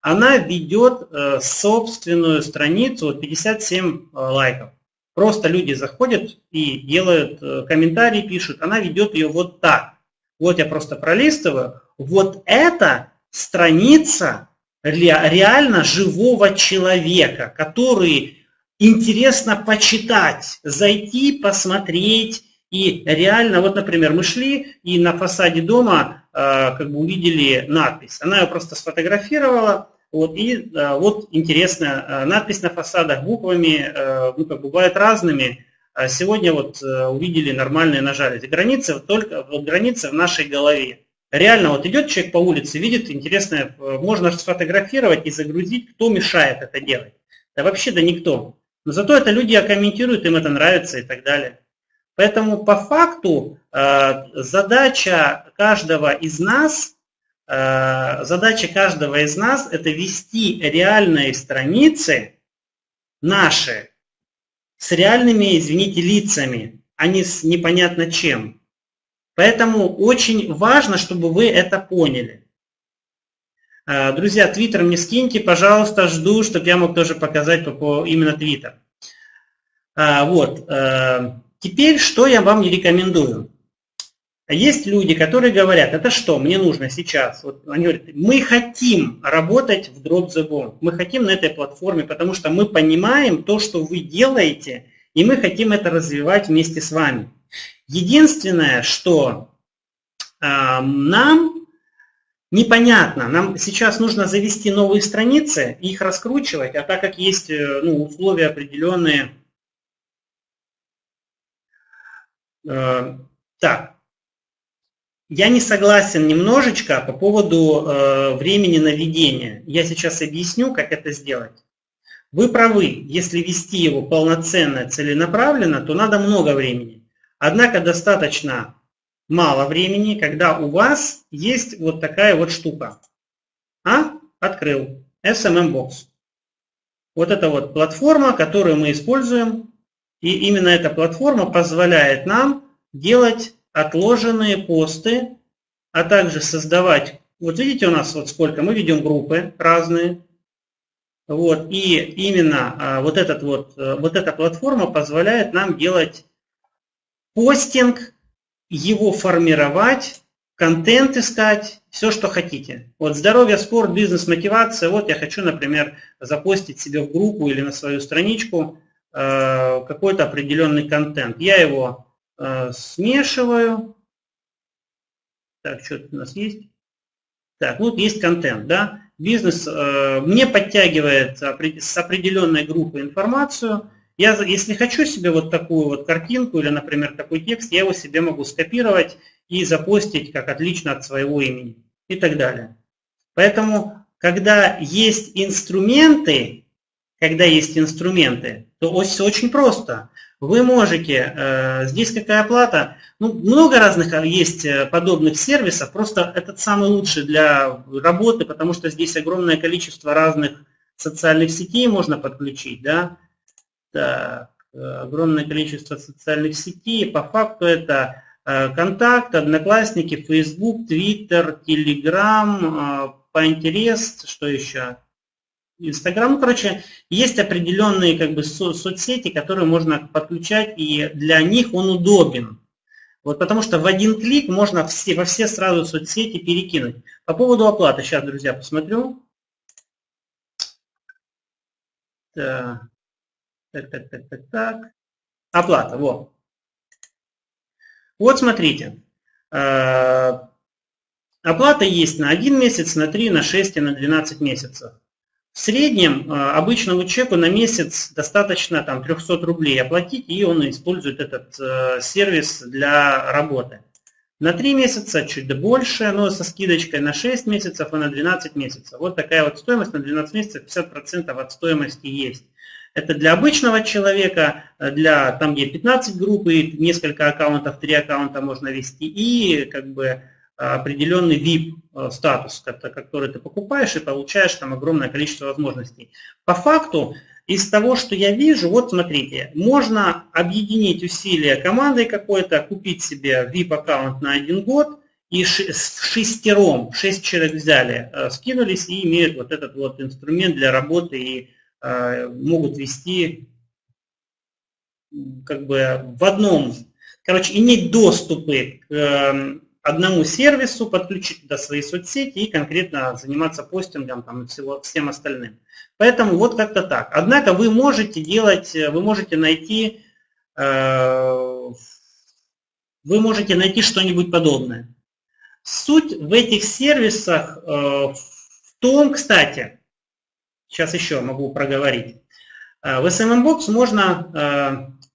Она ведет э, собственную страницу, вот 57 э, лайков. Просто люди заходят и делают э, комментарии, пишут. Она ведет ее вот так. Вот я просто пролистываю. Вот это страница реально живого человека, который интересно почитать, зайти, посмотреть, и реально, вот, например, мы шли и на фасаде дома э, как бы увидели надпись. Она ее просто сфотографировала, вот, и э, вот интересная э, надпись на фасадах буквами, э, ну, как бывают разными. А сегодня вот э, увидели нормальные, нажали. Границы только вот границы в нашей голове. Реально, вот идет человек по улице, видит интересное, э, можно сфотографировать и загрузить, кто мешает это делать. Да вообще да никто. Но зато это люди комментируют, им это нравится и так далее. Поэтому по факту э, задача каждого из нас, э, задача каждого из нас это вести реальные страницы наши с реальными, извините, лицами, а не с непонятно чем. Поэтому очень важно, чтобы вы это поняли. Э, друзья, Твиттер мне скиньте, пожалуйста, жду, чтобы я мог тоже показать по, именно Твиттер. Вот. Теперь, что я вам не рекомендую? Есть люди, которые говорят, это что, мне нужно сейчас? Вот они говорят, мы хотим работать в Drop the Bomb, мы хотим на этой платформе, потому что мы понимаем то, что вы делаете, и мы хотим это развивать вместе с вами. Единственное, что э, нам непонятно, нам сейчас нужно завести новые страницы, их раскручивать, а так как есть э, ну, условия определенные, Э, так, я не согласен немножечко по поводу э, времени наведения. Я сейчас объясню, как это сделать. Вы правы, если вести его полноценно, целенаправленно, то надо много времени. Однако достаточно мало времени, когда у вас есть вот такая вот штука. А? Открыл. SMM Box. Вот это вот платформа, которую мы используем. И именно эта платформа позволяет нам делать отложенные посты, а также создавать, вот видите у нас вот сколько, мы ведем группы разные, вот, и именно а, вот, этот вот, э, вот эта платформа позволяет нам делать постинг, его формировать, контент искать, все, что хотите. Вот здоровье, спорт, бизнес, мотивация. Вот я хочу, например, запостить себе в группу или на свою страничку какой-то определенный контент. Я его э, смешиваю. Так, что у нас есть? Так, вот есть контент, да. Бизнес э, мне подтягивает с определенной группы информацию. Я, если хочу себе вот такую вот картинку или, например, такой текст, я его себе могу скопировать и запостить как отлично от своего имени и так далее. Поэтому, когда есть инструменты, когда есть инструменты, то все очень просто. Вы можете, э, здесь какая оплата, ну, много разных э, есть э, подобных сервисов, просто этот самый лучший для работы, потому что здесь огромное количество разных социальных сетей можно подключить, да, так, огромное количество социальных сетей, по факту это Контакт, Одноклассники, Facebook, Twitter, Telegram, Pinterest, что еще? Инстаграм, ну, короче, есть определенные как бы со соцсети, которые можно подключать, и для них он удобен. Вот потому что в один клик можно все, во все сразу соцсети перекинуть. По поводу оплаты, сейчас, друзья, посмотрю. Так, так, так, так, так, так. Оплата, вот. Вот смотрите, э, оплата есть на 1 месяц, на 3, на 6 и на 12 месяцев. В среднем э, обычному человеку на месяц достаточно там, 300 рублей оплатить, и он использует этот э, сервис для работы. На 3 месяца чуть больше, но со скидочкой на 6 месяцев и на 12 месяцев. Вот такая вот стоимость на 12 месяцев, 50% от стоимости есть. Это для обычного человека, э, для там, где 15 групп и несколько аккаунтов, 3 аккаунта можно вести, и как бы определенный VIP э, который ты покупаешь и получаешь там огромное количество возможностей. По факту, из того, что я вижу, вот смотрите, можно объединить усилия командой какой-то, купить себе VIP-аккаунт на один год, и шестером, шесть человек взяли, э, скинулись и имеют вот этот вот инструмент для работы и Э, могут вести как бы в одном, короче, иметь доступы к эм, одному сервису, подключить туда свои соцсети и конкретно заниматься постингом там, всего, всем остальным. Поэтому вот как-то так. Однако вы можете делать, вы можете найти, э, вы можете найти что-нибудь подобное. Суть в этих сервисах э, в том, кстати, Сейчас еще могу проговорить. Э, в SMM Box можно, э,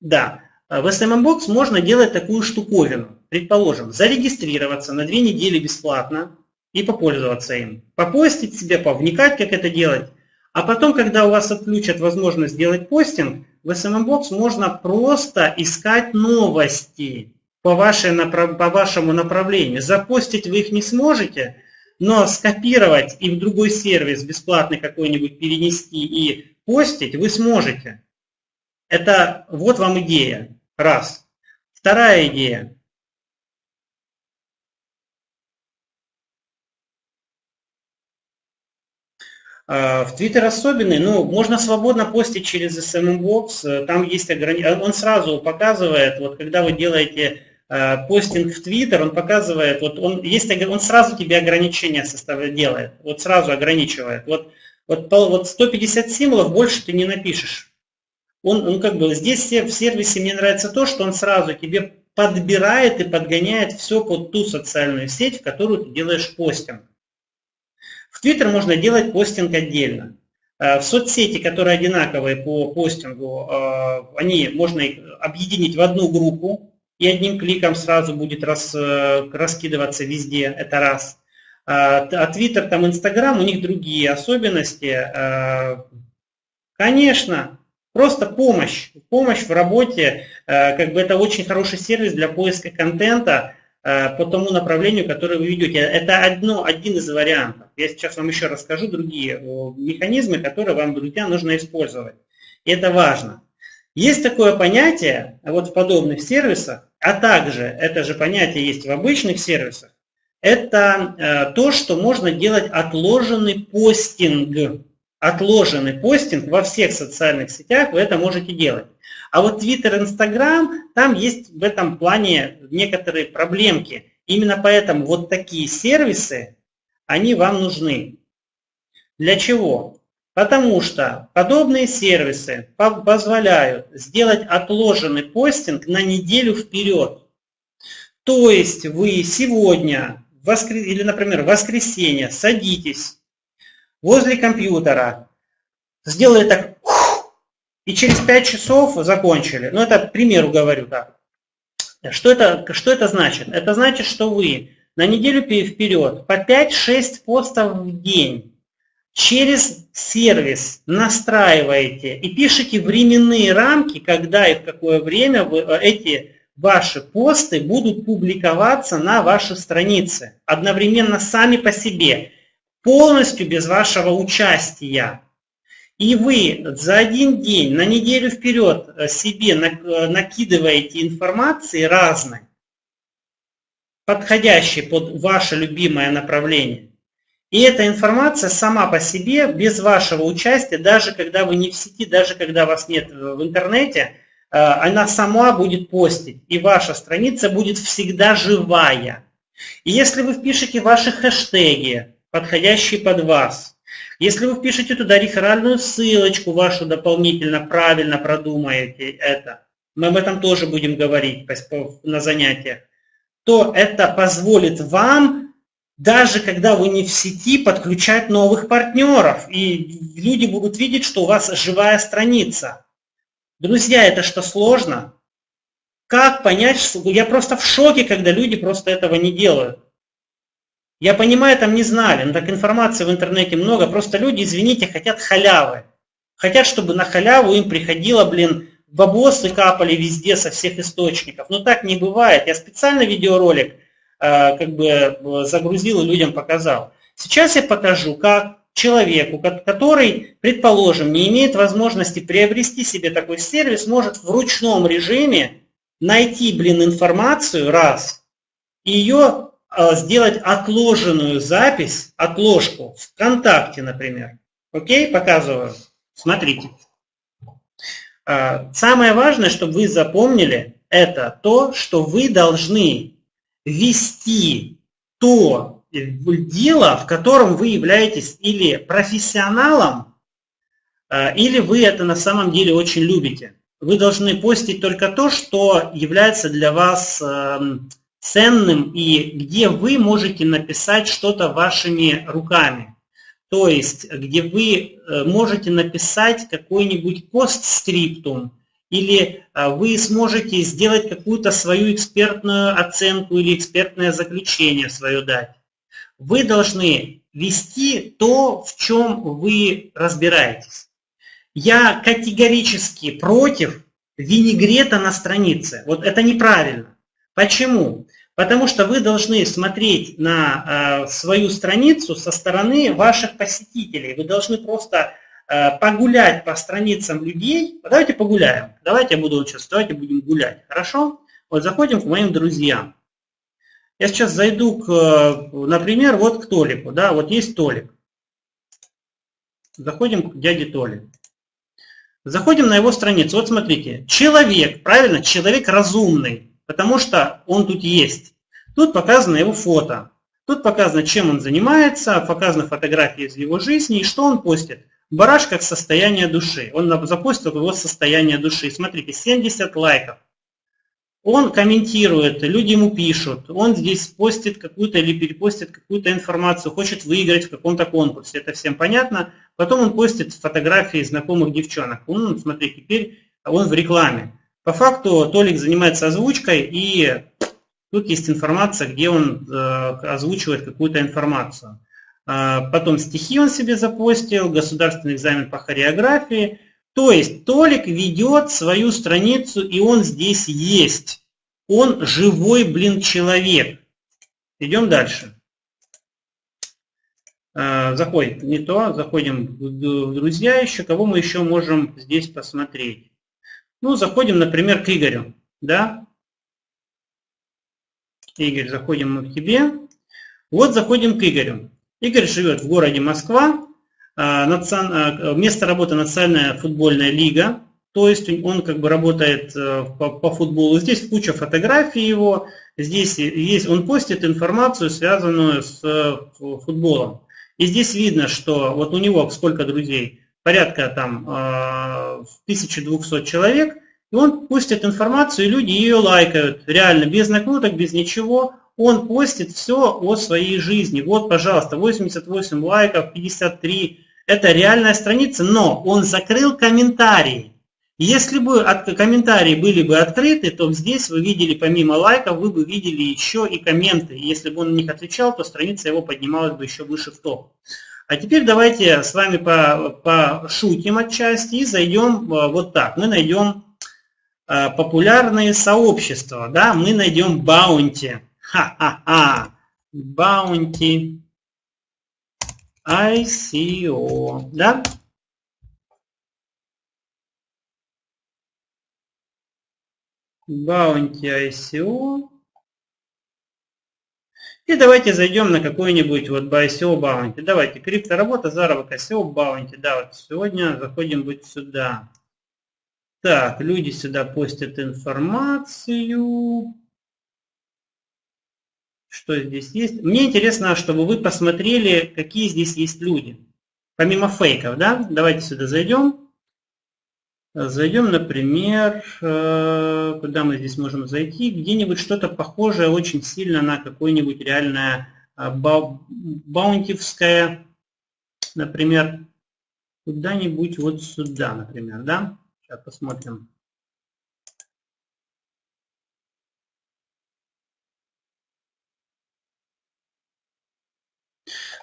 да, в SMM Box можно делать такую штуковину. Предположим, зарегистрироваться на две недели бесплатно и попользоваться им. Попостить себе, повникать, как это делать. А потом, когда у вас отключат возможность сделать постинг, в SMM Box можно просто искать новости по, вашей, по вашему направлению. Запостить вы их не сможете, но скопировать и в другой сервис бесплатный какой-нибудь перенести и постить вы сможете. Это вот вам идея. Раз. Вторая идея. А, в Twitter особенный, ну, можно свободно постить через SMM Box, там есть ограничения, он сразу показывает, вот когда вы делаете Э, постинг в Твиттер, он показывает, вот он, есть, он сразу тебе ограничения составляет, делает, вот сразу ограничивает. Вот, вот, вот 150 символов больше ты не напишешь. Он, он как бы здесь в сервисе мне нравится то, что он сразу тебе подбирает и подгоняет все под ту социальную сеть, в которую ты делаешь постинг. В Твиттер можно делать постинг отдельно. Э, в соцсети, которые одинаковые по постингу, э, они можно их объединить в одну группу, и одним кликом сразу будет рас, э, раскидываться везде, это раз. А, а Twitter, там Instagram, у них другие особенности. А, конечно, Просто помощь. Помощь в работе, э, как бы это очень хороший сервис для поиска контента э, по тому направлению, которое вы ведете. Это одно, один из вариантов. Я сейчас вам еще расскажу другие механизмы, которые вам, друзья, нужно использовать. И это важно. Есть такое понятие вот в подобных сервисах, а также это же понятие есть в обычных сервисах, это э, то, что можно делать отложенный постинг. Отложенный постинг во всех социальных сетях вы это можете делать. А вот Twitter, Instagram, там есть в этом плане некоторые проблемки. Именно поэтому вот такие сервисы, они вам нужны. Для чего? Потому что подобные сервисы позволяют сделать отложенный постинг на неделю вперед. То есть вы сегодня или, например, в воскресенье садитесь возле компьютера, сделали так, и через 5 часов закончили. Ну, это к примеру говорю так. Что это, что это значит? Это значит, что вы на неделю вперед по 5-6 постов в день через сервис настраиваете и пишите временные рамки, когда и в какое время вы э, эти ваши посты будут публиковаться на вашей странице. Одновременно сами по себе, полностью без вашего участия. И вы за один день, на неделю вперед э, себе э, накидываете информации разной, подходящей под ваше любимое направление. И эта информация сама по себе, без вашего участия, даже когда вы не в сети, даже когда вас нет в интернете, э, она сама будет постить, и ваша страница будет всегда живая. И если вы впишете ваши хэштеги, подходящие под вас, если вы впишете туда реферальную ссылочку вашу дополнительно, правильно продумаете это, мы об этом тоже будем говорить на занятиях, то это позволит вам даже когда вы не в сети, подключать новых партнеров. И люди будут видеть, что у вас живая страница. Друзья, это что, сложно? Как понять. Я просто в шоке, когда люди просто этого не делают. Я понимаю, там не знали, но так информации в интернете много, просто люди, извините, хотят халявы. Хотят, чтобы на халяву им приходило, блин, бабосы капали везде со всех источников. Но так не бывает. Я специально видеоролик Э, как бы загрузил и людям показал. Сейчас я покажу, как человеку, который, предположим, не имеет возможности приобрести себе такой сервис, может в ручном режиме найти, блин, информацию раз, и ее сделать отложенную запись, отложку ВКонтакте, например. Окей, показываю. Смотрите. Самое важное, чтобы вы запомнили, это то, что вы должны вести то дело, в котором вы являетесь или профессионалом, э, или вы это на самом деле очень любите. Вы должны постить только то, что является для вас эм, ценным и где вы можете написать что-то вашими руками. То есть, где вы э, можете написать какой-нибудь постскриптум, или а, вы сможете сделать какую-то свою экспертную оценку или экспертное заключение свое дать. Вы должны вести то, в чем вы разбираетесь. Я категорически против винегрета на странице. Вот это неправильно. Почему? Потому что вы должны смотреть на э, свою страницу со стороны ваших посетителей. Вы должны просто Э, погулять по страницам людей. Давайте погуляем. Давайте я буду сейчас, давайте будем гулять. Хорошо? Вот заходим к моим друзьям. Я сейчас зайду, к, например, вот к Толику. Да, вот есть Толик. Заходим к дяде Толе. Заходим на его страницу. Вот смотрите, человек, правильно, человек разумный, потому что он тут есть. Тут показано его фото. Тут показано, чем он занимается, показаны фотографии из его жизни и что он постит. Бараш как состояние души. Он запустил его состояние души. Смотрите, 70 лайков. Он комментирует, люди ему пишут, он здесь постит какую-то или перепостит какую-то информацию, хочет выиграть в каком-то конкурсе, это всем понятно. Потом он постит фотографии знакомых девчонок. Он, смотри, теперь он в рекламе. По факту Толик занимается озвучкой, и тут есть информация, где он э, озвучивает какую-то информацию. А, потом стихи он себе запостил, государственный экзамен по хореографии. То есть Толик ведет свою страницу, и он здесь есть. Он живой, блин, человек. Идем дальше. А, заходим, не то, заходим в друзья еще. Кого мы еще можем здесь посмотреть? Ну, заходим, например, к Игорю. Да? Игорь, заходим мы к тебе. Вот заходим к Игорю. Игорь живет в городе Москва. А, а, место работы Национальная футбольная лига. То есть он как бы работает э, по, по футболу. Здесь куча фотографий его. Здесь есть, он постит информацию, связанную с э, футболом. И здесь видно, что вот у него сколько друзей? Порядка там 1200 э, человек. И он постит информацию, и люди ее лайкают. Реально, без накруток, без ничего. Он постит все о своей жизни. Вот, пожалуйста, 88 лайков, 53. Это реальная страница, но он закрыл комментарии. Если бы комментарии были бы открыты, то здесь вы видели, помимо лайков, вы бы видели еще и комменты. Если бы он на них отвечал, то страница его поднималась бы еще выше в топ. А теперь давайте с вами пошутим отчасти и зайдем э, вот так. Мы найдем э, популярные сообщества, да, мы найдем баунти. Ха-ха-ха. Баунти ICO, да? Bounty ICO. И давайте зайдем на какой-нибудь вот ICO Bounty. Давайте, крипторабота, заработок, ICO Bounty. Да, вот сегодня заходим вот сюда. Так, люди сюда постят информацию. Что здесь есть? Мне интересно, чтобы вы посмотрели, какие здесь есть люди. Помимо фейков, да? Давайте сюда зайдем. Зайдем, например, э, куда мы здесь можем зайти, где-нибудь что-то похожее очень сильно на какое-нибудь реальное а, баунтивское, например, куда-нибудь вот сюда, например, да? Сейчас посмотрим.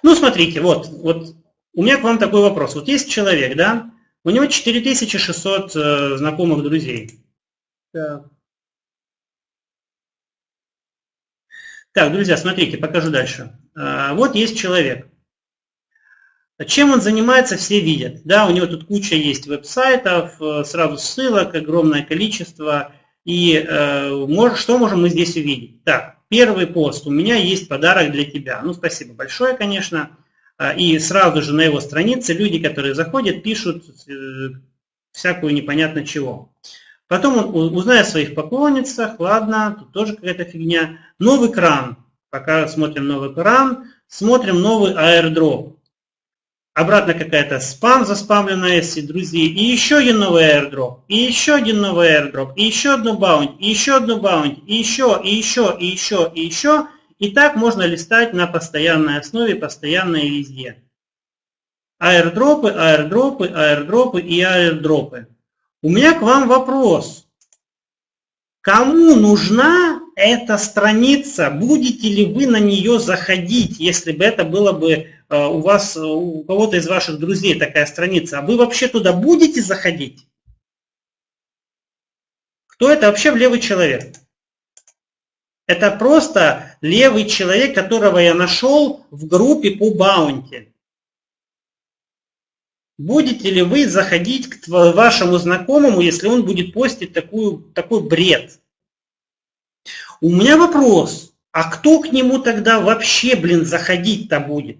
Ну, смотрите, вот, вот у меня к вам такой вопрос. Вот есть человек, да, у него 4600 э, знакомых друзей. Так. так, друзья, смотрите, покажу дальше. Э, вот есть человек. Чем он занимается, все видят. Да, у него тут куча есть веб-сайтов, э, сразу ссылок, огромное количество. И э, что можем мы здесь увидеть? Так, первый пост. У меня есть подарок для тебя. Ну, спасибо большое, конечно. А, и сразу же на его странице люди, которые заходят, пишут э, всякую непонятно чего. Потом он узнает о своих поклонницах, ладно, тут тоже какая-то фигня. Новый кран, пока смотрим новый кран, смотрим новый аирдроп. Обратно какая-то спам заспамленная с друзей. И еще один новый airdrop, и еще один новый airdrop, и еще одну баунти, и еще одну баунти, и еще, и еще, и еще, и еще. И так можно листать на постоянной основе, постоянно и везде. Аирдропы, аирдропы, аирдропы и аирдропы. У меня к вам вопрос. Кому нужна эта страница? Будете ли вы на нее заходить, если бы это было бы э, у вас, у кого-то из ваших друзей такая страница? А вы вообще туда будете заходить? Кто это вообще левый человек? Это просто левый человек, которого я нашел в группе по баунти. Будете ли вы заходить к вашему знакомому, если он будет постить такую, такой бред? У меня вопрос, а кто к нему тогда вообще, блин, заходить-то будет?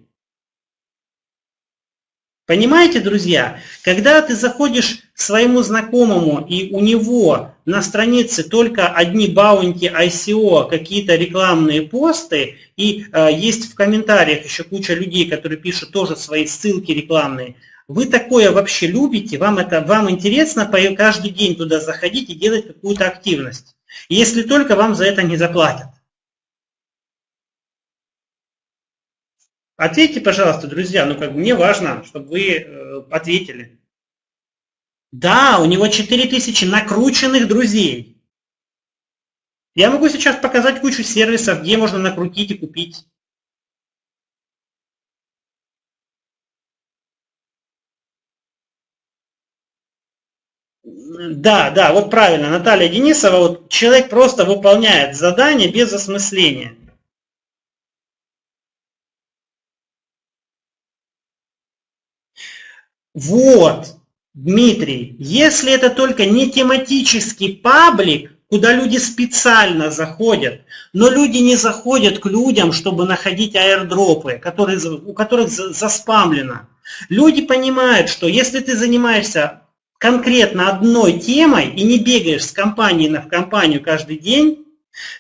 Понимаете, друзья, когда ты заходишь к своему знакомому и у него на странице только одни баунти ICO, какие-то рекламные посты, и э, есть в комментариях еще куча людей, которые пишут тоже свои ссылки рекламные, вы такое вообще любите, вам это вам интересно каждый день туда заходить и делать какую-то активность, если только вам за это не заплатят. Ответьте, пожалуйста, друзья, ну как мне важно, чтобы вы э, ответили. Да, у него 4000 накрученных друзей. Я могу сейчас показать кучу сервисов, где можно накрутить и купить. Да, да, вот правильно, Наталья Денисова, вот человек просто выполняет задание без осмысления. Вот, Дмитрий, если это только не тематический паблик, куда люди специально заходят, но люди не заходят к людям, чтобы находить аирдропы, которые, у которых заспамлено. Люди понимают, что если ты занимаешься конкретно одной темой и не бегаешь с компании на в компанию каждый день,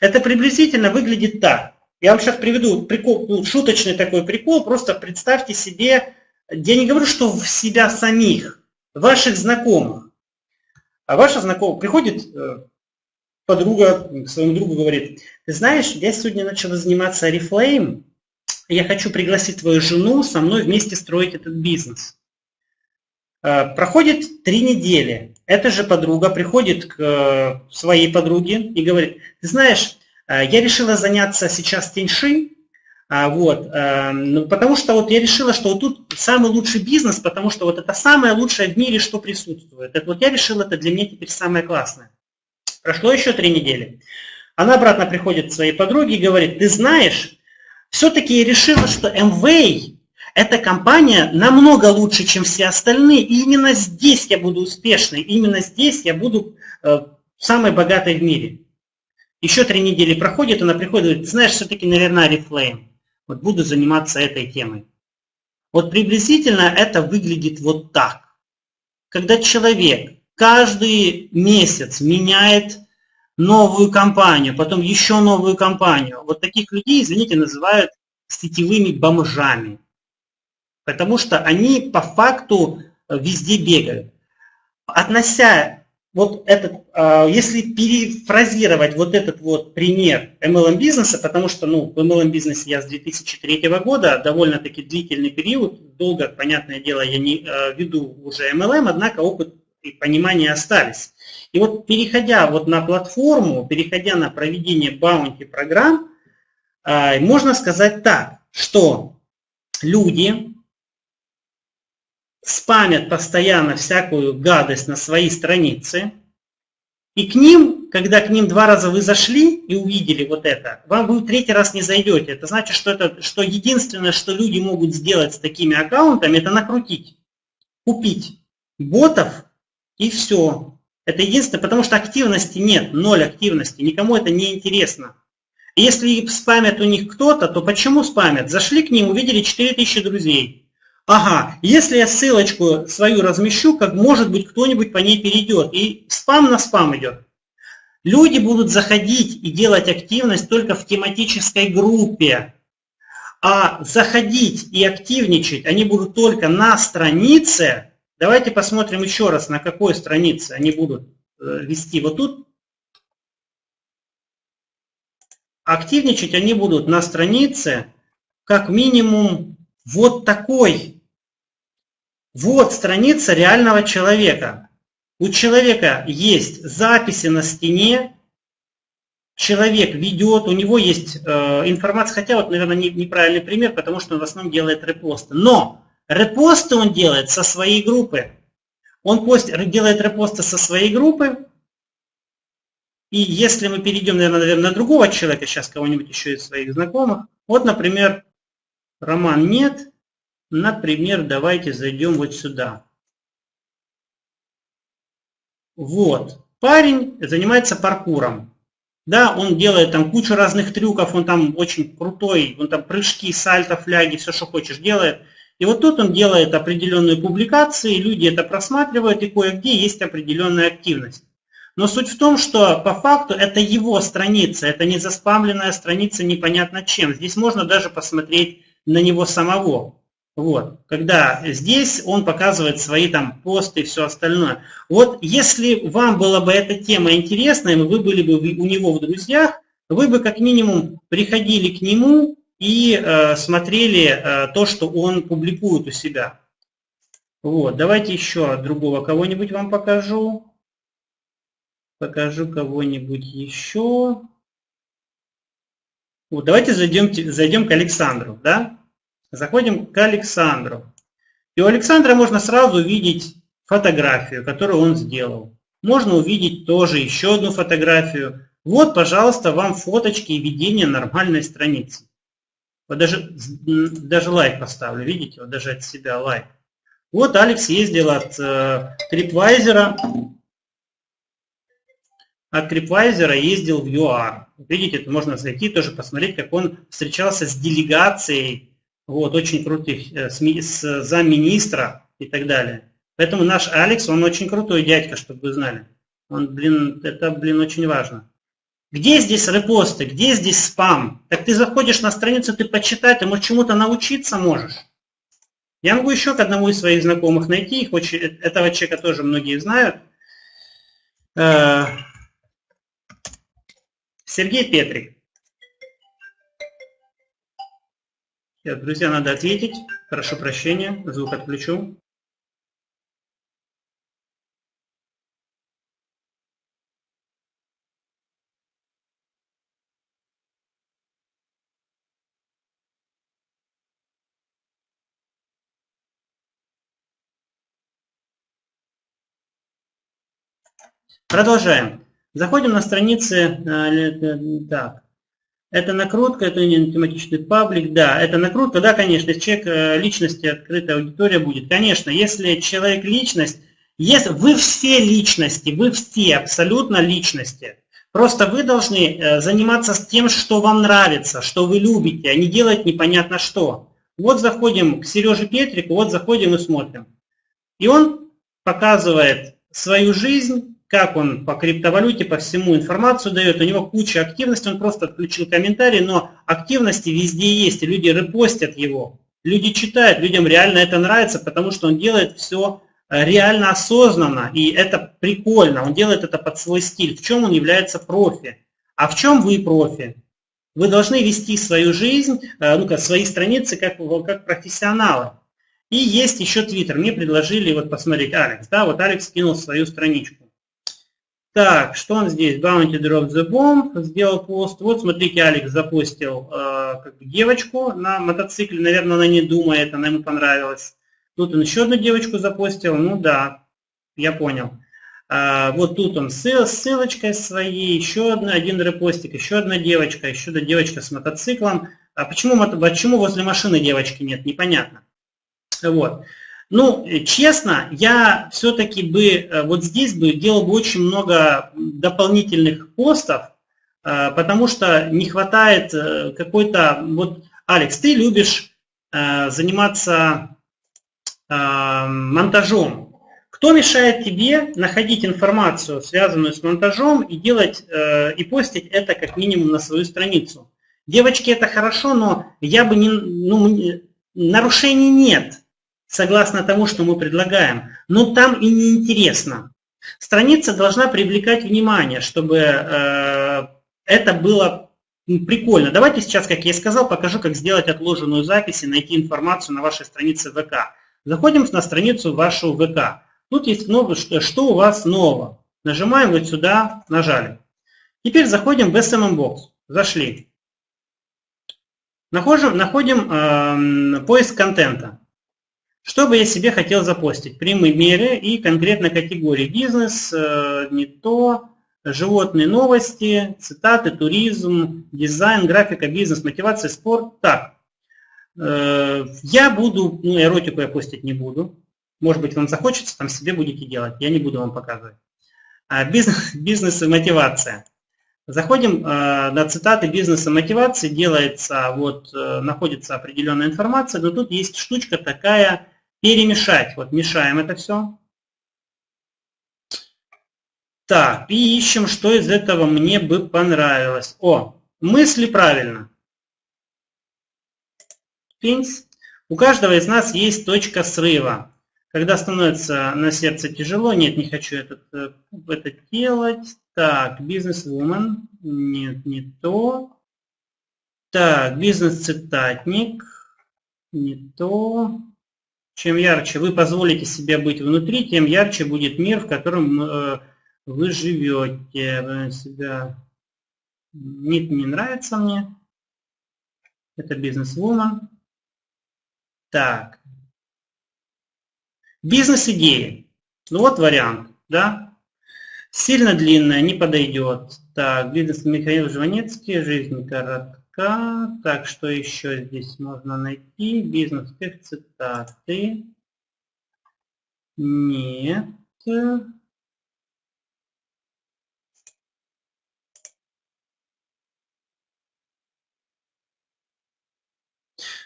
это приблизительно выглядит так. Я вам сейчас приведу прикол, ну, шуточный такой прикол, просто представьте себе, я не говорю, что в себя самих, ваших знакомых. А ваша знакомая приходит э, подруга к своему другу говорит, ты знаешь, я сегодня начала заниматься Oriflame, я хочу пригласить твою жену со мной вместе строить этот бизнес. Э, проходит три недели. Эта же подруга приходит к э, своей подруге и говорит, ты знаешь, я решила заняться сейчас теньши, а, вот, ну, потому что вот я решила, что вот тут самый лучший бизнес, потому что вот это самое лучшее в мире, что присутствует. Это вот я решила, это для меня теперь самое классное. Прошло еще три недели. Она обратно приходит к своей подруге и говорит, ты знаешь, все-таки я решила, что Amway эта компания намного лучше, чем все остальные, и именно здесь я буду успешной, именно здесь я буду э, самой богатой в мире. Еще три недели проходит, она приходит и говорит, знаешь, все-таки, наверное, Reflame. Вот буду заниматься этой темой. Вот приблизительно это выглядит вот так. Когда человек каждый месяц меняет новую компанию, потом еще новую компанию. Вот таких людей, извините, называют сетевыми бомжами. Потому что они по факту везде бегают. Относя вот этот, а, если перефразировать вот этот вот пример MLM бизнеса, потому что ну, в MLM бизнесе я с 2003 года, довольно-таки длительный период, долго, понятное дело, я не а, веду уже MLM, однако опыт и понимание остались. И вот переходя вот на платформу, переходя на проведение баунти программ, а, можно сказать так, что люди спамят постоянно всякую гадость на свои страницы, и к ним, когда к ним два раза вы зашли и увидели вот это, вам вы третий раз не зайдете. Это значит, что, это, что единственное, что люди могут сделать с такими аккаунтами, это накрутить, купить ботов и все. Это единственное, потому что активности нет, ноль активности, никому это не интересно. если спамят у них кто-то, то почему спамят? Зашли к ним, увидели 4000 друзей. Ага, если я ссылочку свою размещу, как может быть кто-нибудь по ней перейдет, и спам на спам идет. Люди будут заходить и делать активность только в тематической группе. А заходить и активничать они будут только на странице, Давайте посмотрим еще раз, на какой странице они будут э, вести. Вот тут активничать они будут на странице как минимум вот такой. Вот страница реального человека. У человека есть записи на стене, человек ведет, у него есть э, информация, хотя вот, наверное, не, неправильный пример, потому что он в основном делает репосты. Но Репосты он делает со своей группы. Он пост, делает репосты со своей группы. И если мы перейдем, наверное, на другого человека, сейчас кого-нибудь еще из своих знакомых. Вот, например, Роман нет. Например, давайте зайдем вот сюда. Вот. Парень занимается паркуром. Да, он делает там кучу разных трюков, он там очень крутой, он там прыжки, сальто, фляги, все, что хочешь делает. И вот тут он делает определенные публикации, люди это просматривают, и кое-где есть определенная активность. Но суть в том, что по факту это его страница, это не заспамленная страница непонятно чем. Здесь можно даже посмотреть на него самого. Вот, когда здесь он показывает свои там посты и все остальное. Вот если вам была бы эта тема интересна, и вы были бы у него в друзьях, вы бы как минимум приходили к нему, и э, смотрели э, то, что он публикует у себя. Вот, давайте еще другого кого-нибудь вам покажу. Покажу кого-нибудь еще. Вот, давайте зайдем, зайдем к Александру. Да? Заходим к Александру. И у Александра можно сразу увидеть фотографию, которую он сделал. Можно увидеть тоже еще одну фотографию. Вот, пожалуйста, вам фоточки и видение нормальной страницы. Вот даже, даже лайк поставлю, видите, вот даже от себя лайк. Вот Алекс ездил от э, TripWiser, от TripWiser ездил в ЮАР. Видите, это можно зайти тоже посмотреть, как он встречался с делегацией вот, очень крутых, э, с, с замминистра и так далее. Поэтому наш Алекс, он очень крутой дядька, чтобы вы знали. Он, блин, это, блин, очень важно. Где здесь репосты, где здесь спам? Так ты заходишь на страницу, ты почитай, ты, может, чему-то научиться можешь. Я могу еще к одному из своих знакомых найти, их очень, этого человека тоже многие знают. Э, Сергей Петрик. Сейчас, друзья, надо ответить. Прошу прощения, звук отключу. Продолжаем. Заходим на страницы, э, так, это накрутка, это не тематичный паблик, да, это накрутка, да, конечно, если человек э, личности, открытая аудитория будет. Конечно, если человек личность, если вы все личности, вы все абсолютно личности, просто вы должны э, заниматься тем, что вам нравится, что вы любите, а не делать непонятно что. Вот заходим к Сереже Петрику, вот заходим и смотрим. И он показывает свою жизнь, как он по криптовалюте, по всему информацию дает, у него куча активности, он просто отключил комментарии, но активности везде есть, и люди репостят его, люди читают, людям реально это нравится, потому что он делает все э, реально осознанно, и это прикольно, он делает это под свой стиль. В чем он является профи? А в чем вы профи? Вы должны вести свою жизнь, э, ну как свои страницы как, как профессионалы. И есть еще Твиттер. Мне предложили вот посмотреть Алекс. Да, вот Алекс скинул свою страничку. Так, что он здесь? Bounty Drop the Bomb сделал пост. Вот, смотрите, Алекс запустил э, как бы девочку на мотоцикле. Наверное, она не думает, она ему понравилась. Тут он еще одну девочку запустил. Ну да, я понял. А, вот тут он ссыл, ссылочкой своей, еще одна, один репостик, еще одна девочка, еще одна девочка с мотоциклом. А почему, почему возле машины девочки нет, непонятно. Вот. Ну, честно, я все-таки бы э, вот здесь бы делал бы очень много дополнительных постов, э, потому что не хватает э, какой-то... Вот, Алекс, ты любишь заниматься монтажом. Кто мешает тебе находить информацию, связанную с монтажом, и делать и постить это как минимум на свою страницу? Девочки, это хорошо, но я бы не... Ну, нарушений нет согласно тому, что мы предлагаем, но там и неинтересно. Страница должна привлекать внимание, чтобы э, это было прикольно. Давайте сейчас, как я и сказал, покажу, как сделать отложенную запись и найти информацию на вашей странице ВК. Заходим на страницу вашего ВК. Тут есть кнопка «Что, что у вас нового?». Нажимаем вот сюда, нажали. Теперь заходим в SMM Box. Зашли. Находим, находим э, поиск контента. Что бы я себе хотел запостить? Примеры и конкретно категории. Бизнес, э, не то, животные новости, цитаты, туризм, дизайн, графика, бизнес, мотивация, спорт. Так, э, я буду, ну, эротику я постить не буду. Может быть, вам захочется, там себе будете делать. Я не буду вам показывать. А бизнес, бизнес и мотивация. Заходим э, на цитаты бизнеса мотивации, делается, вот, находится определенная информация, но тут есть штучка такая, перемешать. Вот мешаем это все. Так, и ищем, что из этого мне бы понравилось. О, мысли правильно. Пинс. У каждого из нас есть точка срыва. Когда становится на сердце тяжело, нет, не хочу этот, э, это делать. Так, бизнес-вумен, нет, не то. Так, бизнес-цитатник, не то. Чем ярче вы позволите себе быть внутри, тем ярче будет мир, в котором э, вы живете. Себя... Не, не нравится мне. Это бизнес-вумен. Так. Бизнес-идеи. Ну вот вариант, да. Сильно длинная не подойдет. Так, бизнес Михаил Жванецкий, жизнь коротка. Так, что еще здесь можно найти? Бизнес тех цитаты. Нет.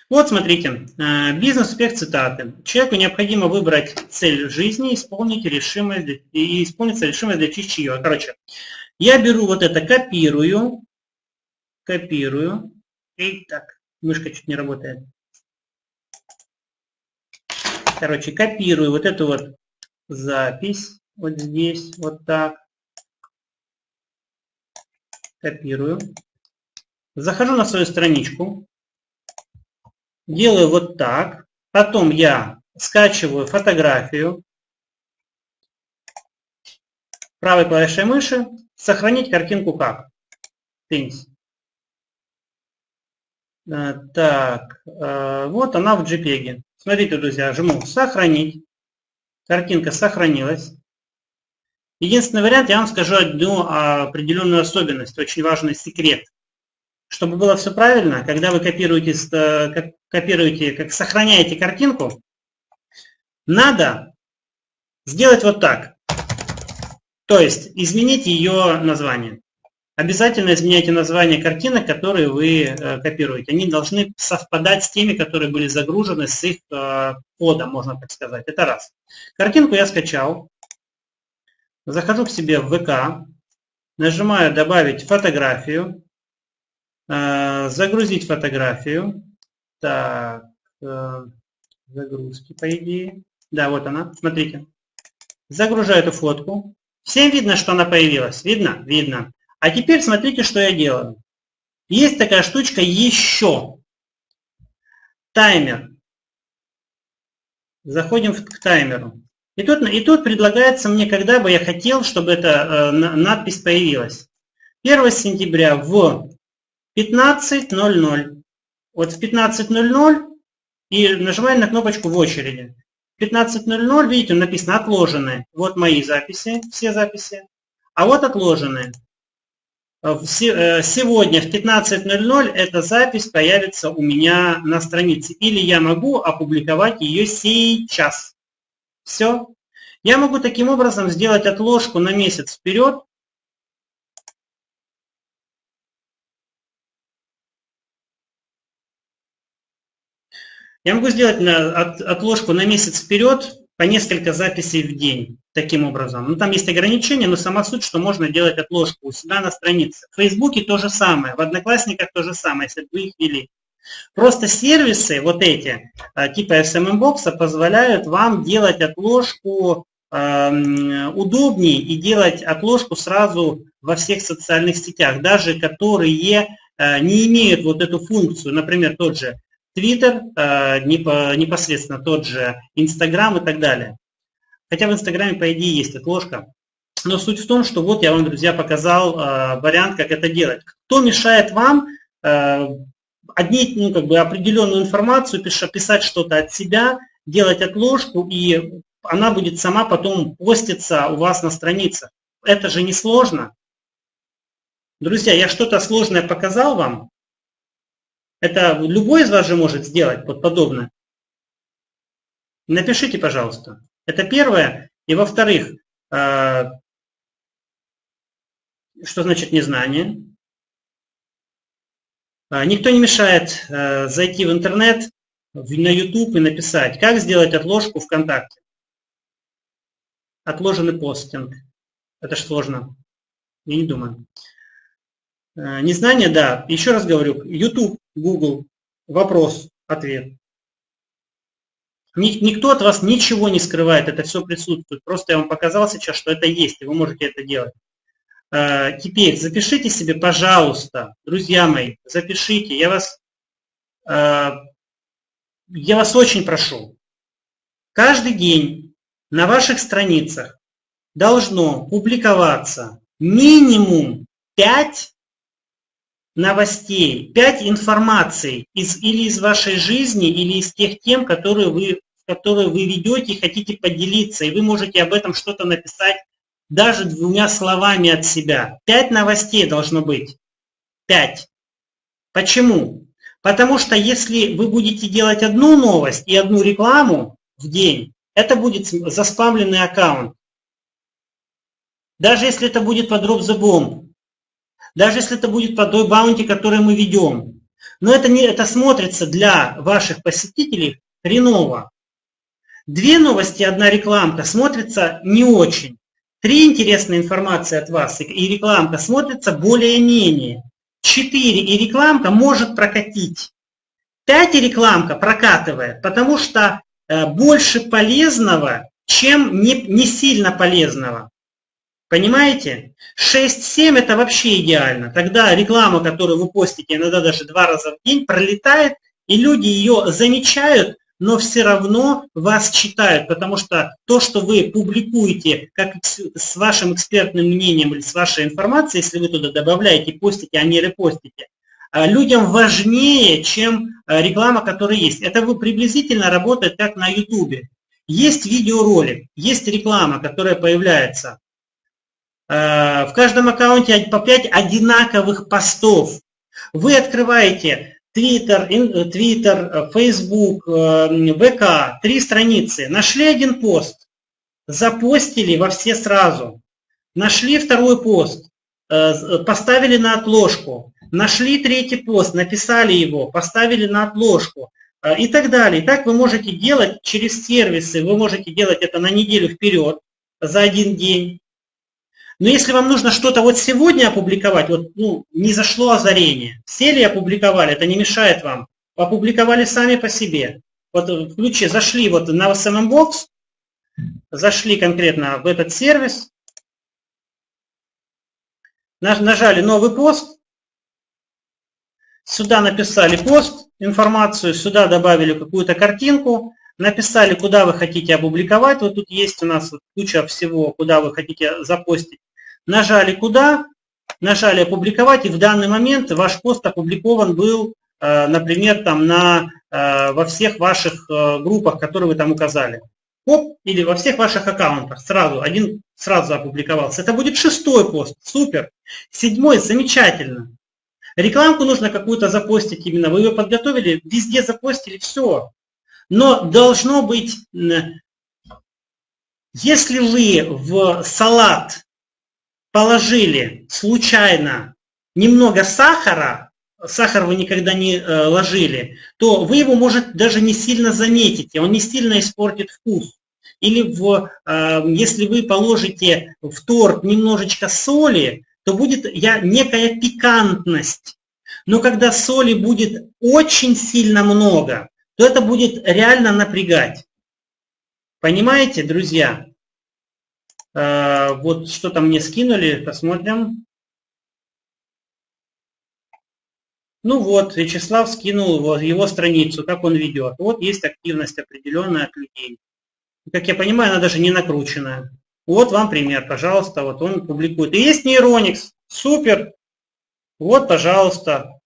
Вот смотрите, э, бизнес-успех цитаты. Человеку необходимо выбрать цель жизни исполнить решимость и исполниться решимость достичь ее. Короче, я беру вот это, копирую, копирую. И так, мышка чуть не работает. Короче, копирую вот эту вот запись вот здесь, вот так. Копирую. Захожу на свою страничку делаю вот так, потом я скачиваю фотографию, правой клавишей мыши, сохранить картинку как. Тынсь. Э, так, э, вот она в JPEG. Смотрите, друзья, жму «Сохранить». Картинка сохранилась. Единственный вариант, я вам скажу одну определенную особенность, очень важный секрет чтобы было все правильно, когда вы копируете, э, копируете, как сохраняете картинку, надо сделать вот так. То есть изменить ее название. Обязательно изменяйте название картинок, которые вы э, копируете. Они должны совпадать с теми, которые были загружены с их э, кодом, можно так сказать. Это раз. Картинку я скачал. Захожу к себе в ВК, нажимаю «Добавить фотографию», Э, загрузить фотографию. Так, загрузки, по идее. Да, вот она, смотрите. Загружаю эту фотку. Всем видно, что она появилась? Видно? Видно. А теперь смотрите, что я делаю. Есть такая штучка «Еще». Таймер. Заходим к таймеру. И тут, и тут предлагается мне, когда бы я хотел, чтобы эта э, надпись появилась. 1 сентября в 15.00. Вот в 15.00 и нажимаем на кнопочку в очереди. 15.00, видите, написано отложенные. Вот мои записи, все записи. А вот отложенные. Э, сегодня в 15.00 эта запись появится у меня на странице. Или я могу опубликовать ее сейчас. Все. Я могу таким образом сделать отложку на месяц вперед Я могу сделать отложку на месяц вперед по несколько записей в день таким образом. Ну, там есть ограничения, но сама суть, что можно делать отложку у себя на странице. В Фейсбуке то же самое, в Одноклассниках то же самое, если бы вы их вели. Просто сервисы, вот эти, а, типа SMM Box, позволяют вам делать отложку э, удобнее и делать отложку сразу во всех социальных сетях, даже которые э, не имеют вот эту функцию. Например, тот же Твиттер, э, непосредственно тот же Инстаграм и так далее. Хотя в Инстаграме, по идее, есть отложка. Но суть в том, что вот я вам, друзья, показал э, вариант, как это делать. Кто мешает вам э, одни, ну, как бы определенную информацию, писать что-то от себя, делать отложку, и она будет сама потом поститься у вас на странице. Это же не сложно. Друзья, я что-то сложное показал вам, это любой из вас же может сделать под подобное. Напишите, пожалуйста. Это первое. И во-вторых, э, что значит незнание? Э, никто не мешает э, зайти в интернет, на YouTube и написать, как сделать отложку ВКонтакте. Отложенный постинг. Это ж сложно. Я не думаю. Незнание, да. Еще раз говорю, YouTube Google, вопрос, ответ. Никто от вас ничего не скрывает, это все присутствует. Просто я вам показал сейчас, что это есть, и вы можете это делать. А, теперь запишите себе, пожалуйста, друзья мои, запишите. Я вас, а, я вас очень прошу. Каждый день на ваших страницах должно публиковаться минимум 5 новостей, пять информаций из, или из вашей жизни, или из тех тем, которые вы, которые вы ведете и хотите поделиться. И вы можете об этом что-то написать даже двумя словами от себя. Пять новостей должно быть. Пять. Почему? Потому что если вы будете делать одну новость и одну рекламу в день, это будет заспамленный аккаунт. Даже если это будет по Drop the Bomb, даже если это будет по той баунти, которую мы ведем. Но это, не, это смотрится для ваших посетителей хреново. Две новости, одна рекламка смотрится не очень. Три интересные информации от вас и рекламка смотрится более-менее. Четыре и рекламка может прокатить. Пять и рекламка прокатывает, потому что э, больше полезного, чем не, не сильно полезного. Понимаете? 6-7 это вообще идеально. Тогда реклама, которую вы постите иногда даже два раза в день, пролетает, и люди ее замечают, но все равно вас читают, потому что то, что вы публикуете как с вашим экспертным мнением или с вашей информацией, если вы туда добавляете, постите, а не репостите, а, людям важнее, чем а, реклама, которая есть. Это вы приблизительно работает как на YouTube. Есть видеоролик, есть реклама, которая появляется. Э, в каждом аккаунте по 5 одинаковых постов. Вы открываете Twitter, Twitter, э, Facebook, э, ВК, три страницы, нашли один пост, запостили во все сразу, нашли второй пост, поставили на отложку, нашли третий пост, написали его, поставили на отложку. И так далее. Так вы можете делать через сервисы, вы можете делать это на неделю вперед, за один день, но если вам нужно что-то вот сегодня опубликовать, вот ну, не зашло озарение, сели и опубликовали, это не мешает вам, опубликовали сами по себе. Вот в ключе зашли вот на SMM Box, зашли конкретно в этот сервис, нажали новый пост, сюда написали пост, информацию, сюда добавили какую-то картинку, написали, куда вы хотите опубликовать. Вот тут есть у нас куча всего, куда вы хотите запостить нажали куда, нажали опубликовать, и в данный момент ваш пост опубликован был, э, например, там на, э, во всех ваших э, группах, которые вы там указали. Оп, или во всех ваших аккаунтах сразу, один сразу опубликовался. Это будет шестой пост, супер. Седьмой, замечательно. Рекламку нужно какую-то запостить именно, вы ее подготовили, везде запостили, все. Но должно быть, если вы в салат положили случайно немного сахара, сахар вы никогда не э, ложили, то вы его, может, даже не сильно заметите, он не сильно испортит вкус. Или в, э, если вы положите в торт немножечко соли, то будет я, некая пикантность. Но когда соли будет очень сильно много, то это будет реально напрягать. Понимаете, друзья? Э, вот что-то мне скинули, посмотрим. Ну вот, Вячеслав скинул его, страницу, как он ведет. Вот есть активность определенная от людей. Как я понимаю, она даже не накрученная. Вот вам пример, пожалуйста, вот он публикует. И есть нейроникс, супер. Вот, пожалуйста.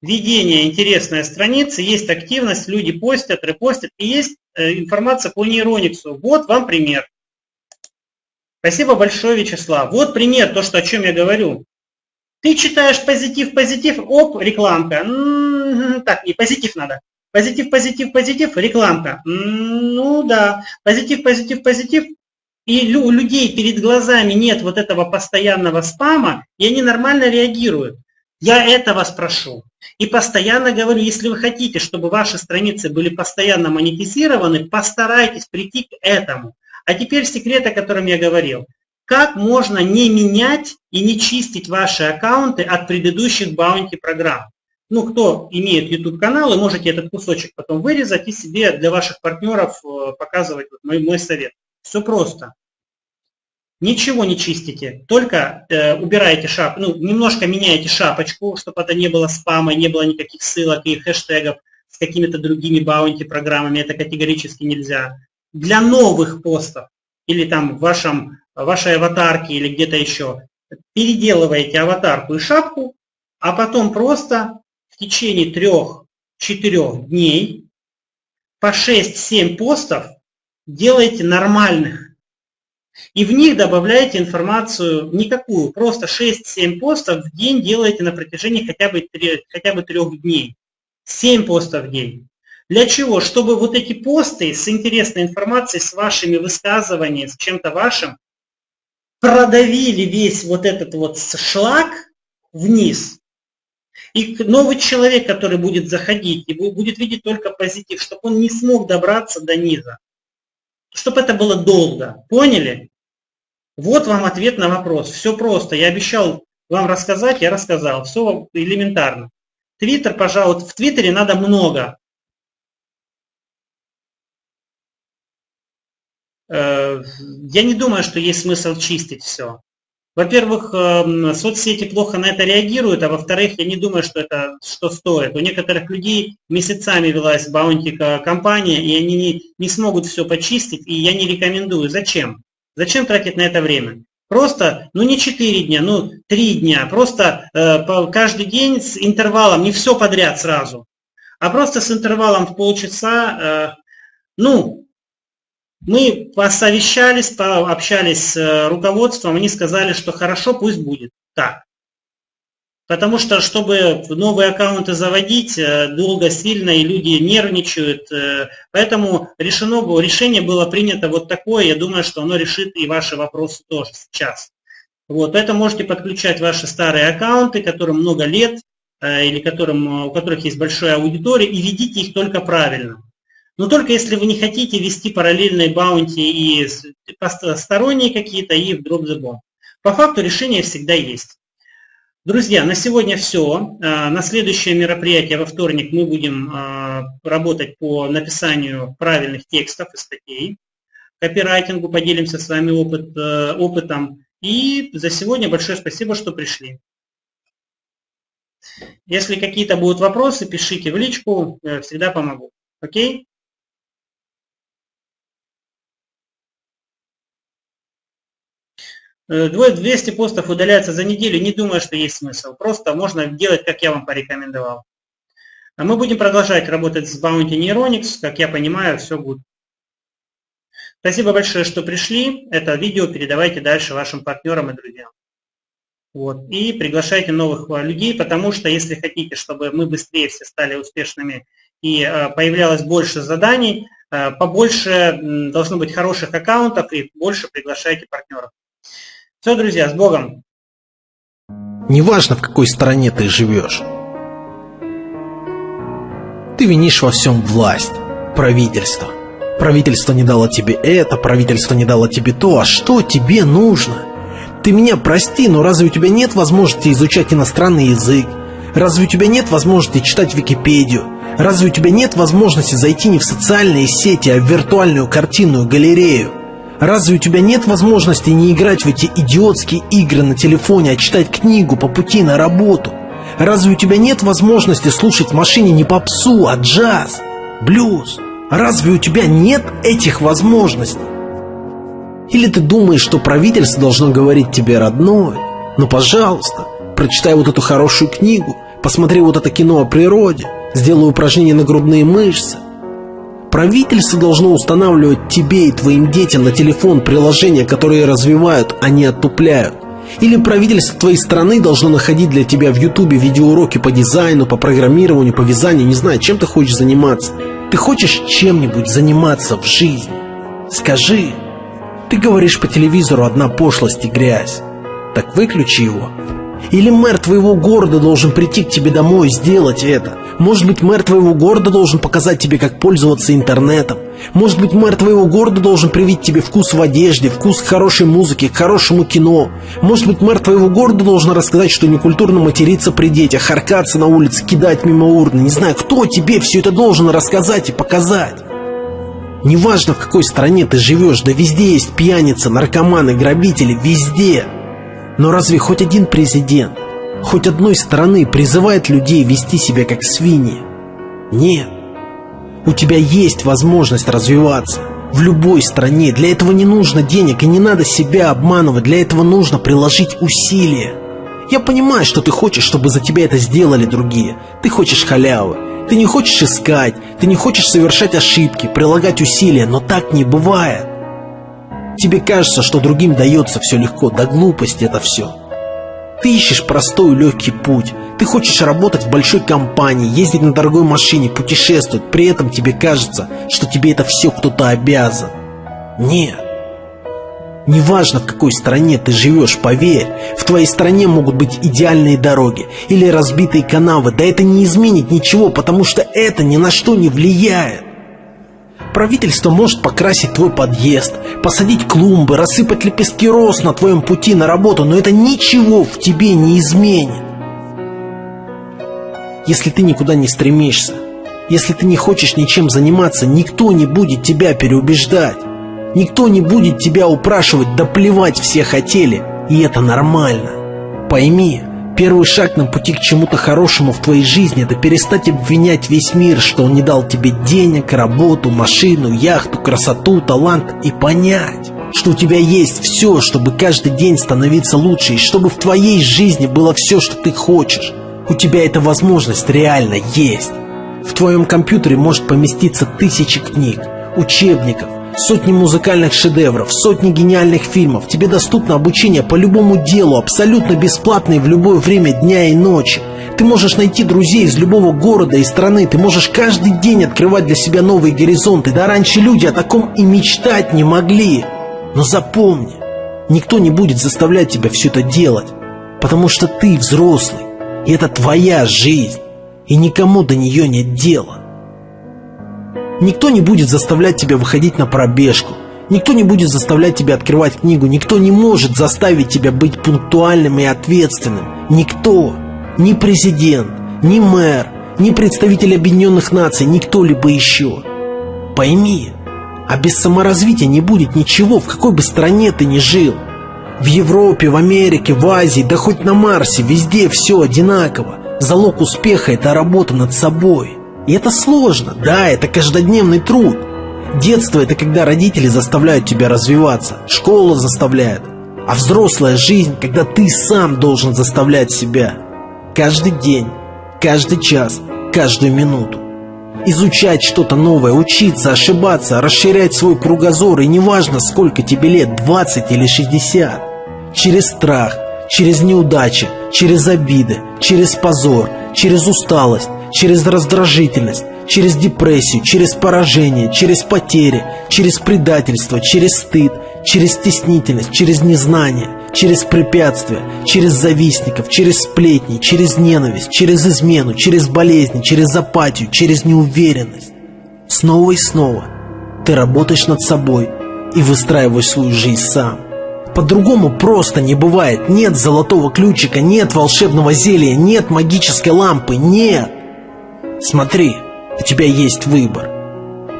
Ведение, интересная страница, есть активность, люди постят, репостят, и есть э, информация по нейрониксу. Вот вам пример. Спасибо большое, Вячеслав. Вот пример, то, что, о чем я говорю. Ты читаешь позитив, позитив, оп, рекламка. М-м-м, так, не позитив надо. Позитив, позитив, позитив, рекламка. М-м, ну да, позитив, позитив, позитив. И у людей перед глазами нет вот этого постоянного спама, и они нормально реагируют. Я этого спрошу. И постоянно говорю, если вы хотите, чтобы ваши страницы были постоянно монетизированы, постарайтесь прийти к этому. А теперь секрет, о котором я говорил. Как можно не менять и не чистить ваши аккаунты от предыдущих баунти программ? Ну, кто имеет YouTube-канал, можете этот кусочек потом вырезать и себе для ваших партнеров э, показывать вот мой, мой совет. Все просто. Ничего не чистите, только э, убираете шапку, ну, немножко меняете шапочку, чтобы это не было спама, не было никаких ссылок и хэштегов с какими-то другими баунти программами, это категорически нельзя для новых постов или там в вашем, вашей аватарке или где-то еще, переделываете аватарку и шапку, а потом просто в течение трех-четырех дней по 6-7 постов делаете нормальных. И в них добавляете информацию никакую, просто 6-7 постов в день делаете на протяжении хотя бы, 3, хотя бы 3 дней. 7 постов в день. Для чего? Чтобы вот эти посты с интересной информацией, с вашими высказываниями, с чем-то вашим, продавили весь вот этот вот шлак вниз. И новый человек, который будет заходить и будет видеть только позитив, чтобы он не смог добраться до низа. Чтобы это было долго. Поняли? Вот вам ответ на вопрос. Все просто. Я обещал вам рассказать, я рассказал. Все элементарно. Твиттер, пожалуйста, в Твиттере надо много. Я не думаю, что есть смысл чистить все. Во-первых, эм, соцсети плохо на это реагируют, а во-вторых, я не думаю, что это что стоит. У некоторых людей месяцами велась баунти компания, и они не, не смогут все почистить, и я не рекомендую. Зачем? Зачем тратить на это время? Просто, ну не 4 дня, ну 3 дня, просто э, каждый день с интервалом, не все подряд сразу, а просто с интервалом в полчаса, э, ну, мы посовещались, пообщались с э, руководством, они сказали, что хорошо, пусть будет так. Потому что, чтобы новые аккаунты заводить, э, долго, сильно, и люди нервничают. Э, поэтому решено, решение было принято вот такое. Я думаю, что оно решит и ваши вопросы тоже сейчас. Вот, поэтому можете подключать ваши старые аккаунты, которым много лет, или которым, у которых есть большая аудитория, и ведите их только правильно. Но только если вы не хотите вести параллельные баунти и сторонние какие-то, и в Drop the Bomb. По факту решение всегда есть. Друзья, на сегодня все. А, на следующее мероприятие во вторник мы будем а, работать по написанию правильных текстов и статей. Копирайтингу поделимся с вами опыт, э, опытом. И за сегодня большое спасибо, что пришли. Если какие-то будут вопросы, пишите в личку, всегда помогу. Окей? 200 постов удаляется за неделю, не думаю, что есть смысл. Просто можно делать, как я вам порекомендовал. А мы будем продолжать работать с Bounty Neuronics. Как я понимаю, все будет. Спасибо большое, что пришли. Это видео передавайте дальше вашим партнерам и друзьям. Вот. И приглашайте новых а, людей, потому что если хотите, чтобы мы быстрее все стали успешными и а, появлялось больше заданий, побольше должно быть хороших аккаунтов и больше приглашайте партнеров. Все, друзья, с Богом. Неважно, в какой стране ты живешь. Ты винишь во всем власть, правительство. Правительство не дало тебе это, правительство не дало тебе то, а что тебе нужно? Ты меня прости, но разве у тебя нет возможности изучать иностранный язык? Разве у тебя нет возможности читать Википедию? Разве у тебя нет возможности зайти не в социальные сети, а в виртуальную картинную галерею? Разве у тебя нет возможности не играть в эти идиотские игры на телефоне, а читать книгу по пути на работу? Разве у тебя нет возможности слушать в машине не попсу, а джаз, блюз? Разве у тебя нет этих возможностей? Или ты думаешь, что правительство должно говорить тебе родной? Ну, пожалуйста, прочитай вот эту хорошую книгу, посмотри вот это кино о природе, сделай упражнения на грудные мышцы, Правительство должно устанавливать тебе и твоим детям на телефон приложения, которые развивают, а не оттупляют. Или правительство твоей страны должно находить для тебя в ютубе видеоуроки по дизайну, по программированию, по вязанию, не знаю, чем ты хочешь заниматься. Ты хочешь чем-нибудь заниматься в жизни? Скажи. Ты говоришь по телевизору одна пошлость и грязь. Так выключи его. Или мэр твоего города должен прийти к тебе домой и сделать это. Может быть, мэр твоего города должен показать тебе, как пользоваться интернетом. Может быть, мэр твоего города должен привить тебе вкус в одежде, вкус к хорошей музыке, к хорошему кино. Может быть, мэр твоего города должен рассказать, что некультурно материться при детях, харкаться на улице, кидать мимо урны. Не знаю, кто тебе все это должен рассказать и показать. Неважно, в какой стране ты живешь, да везде есть пьяницы, наркоманы, грабители, везде. Но разве хоть один президент хоть одной стороны призывает людей вести себя как свиньи? Нет. У тебя есть возможность развиваться в любой стране. Для этого не нужно денег и не надо себя обманывать. Для этого нужно приложить усилия. Я понимаю, что ты хочешь, чтобы за тебя это сделали другие. Ты хочешь халявы. Ты не хочешь искать, ты не хочешь совершать ошибки, прилагать усилия, но так не бывает. Тебе кажется, что другим дается все легко, да глупость это все. Ты ищешь простой легкий путь. Ты хочешь работать в большой компании, ездить на дорогой машине, путешествовать. При этом тебе кажется, что тебе это все кто-то обязан. Нет. Неважно, в какой стране ты живешь, поверь, в твоей стране могут быть идеальные дороги или разбитые канавы, да это не изменит ничего, потому что это ни на что не влияет. Правительство может покрасить твой подъезд, посадить клумбы, рассыпать лепестки роз на твоем пути на работу, но это ничего в тебе не изменит. Если ты никуда не стремишься, если ты не хочешь ничем заниматься, никто не будет тебя переубеждать. Никто не будет тебя упрашивать, да плевать все хотели, и это нормально. Пойми, первый шаг на пути к чему-то хорошему в твоей жизни – это перестать обвинять весь мир, что он не дал тебе денег, работу, машину, яхту, красоту, талант, и понять, что у тебя есть все, чтобы каждый день становиться лучше, и чтобы в твоей жизни было все, что ты хочешь. У тебя эта возможность реально есть. В твоем компьютере может поместиться тысячи книг, учебников, Сотни музыкальных шедевров, сотни гениальных фильмов. Тебе доступно обучение по любому делу, абсолютно бесплатно и в любое время дня и ночи. Ты можешь найти друзей из любого города и страны. Ты можешь каждый день открывать для себя новые горизонты. Да раньше люди о таком и мечтать не могли. Но запомни, никто не будет заставлять тебя все это делать. Потому что ты взрослый. И это твоя жизнь. И никому до нее нет дела. Никто не будет заставлять тебя выходить на пробежку. Никто не будет заставлять тебя открывать книгу. Никто не может заставить тебя быть пунктуальным и ответственным. Никто. Ни президент, ни мэр, ни представитель Объединенных Наций, ни кто-либо еще. Пойми, а без саморазвития не будет ничего, в какой бы стране ты ни жил. В Европе, в Америке, в Азии, да хоть на Марсе, везде все одинаково. Залог успеха – это работа над собой. И это сложно, да, это каждодневный труд. Детство – это когда родители заставляют тебя развиваться, школа заставляет. А взрослая жизнь, когда ты сам должен заставлять себя. Каждый день, каждый час, каждую минуту. Изучать что-то новое, учиться, ошибаться, расширять свой кругозор, и неважно, сколько тебе лет, 20 или 60. Через страх, через неудачи, через обиды, через позор, через усталость, через раздражительность, через депрессию, через поражение, через потери, через предательство, через стыд, через стеснительность, через незнание, через препятствия, через завистников, через сплетни, через ненависть, через измену, через болезни, через апатию, через неуверенность. Снова и снова ты работаешь над собой и выстраиваешь свою жизнь сам. По-другому просто не бывает. Нет золотого ключика, нет волшебного зелья, нет магической лампы, нет. Смотри, у тебя есть выбор.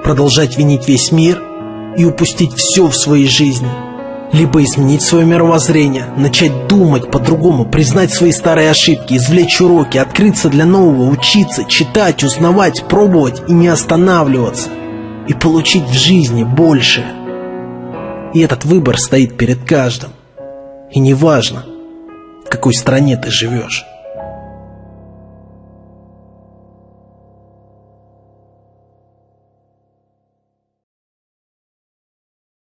Продолжать винить весь мир и упустить все в своей жизни. Либо изменить свое мировоззрение, начать думать по-другому, признать свои старые ошибки, извлечь уроки, открыться для нового, учиться, читать, узнавать, пробовать и не останавливаться. И получить в жизни больше. И этот выбор стоит перед каждым. И неважно, в какой стране ты живешь.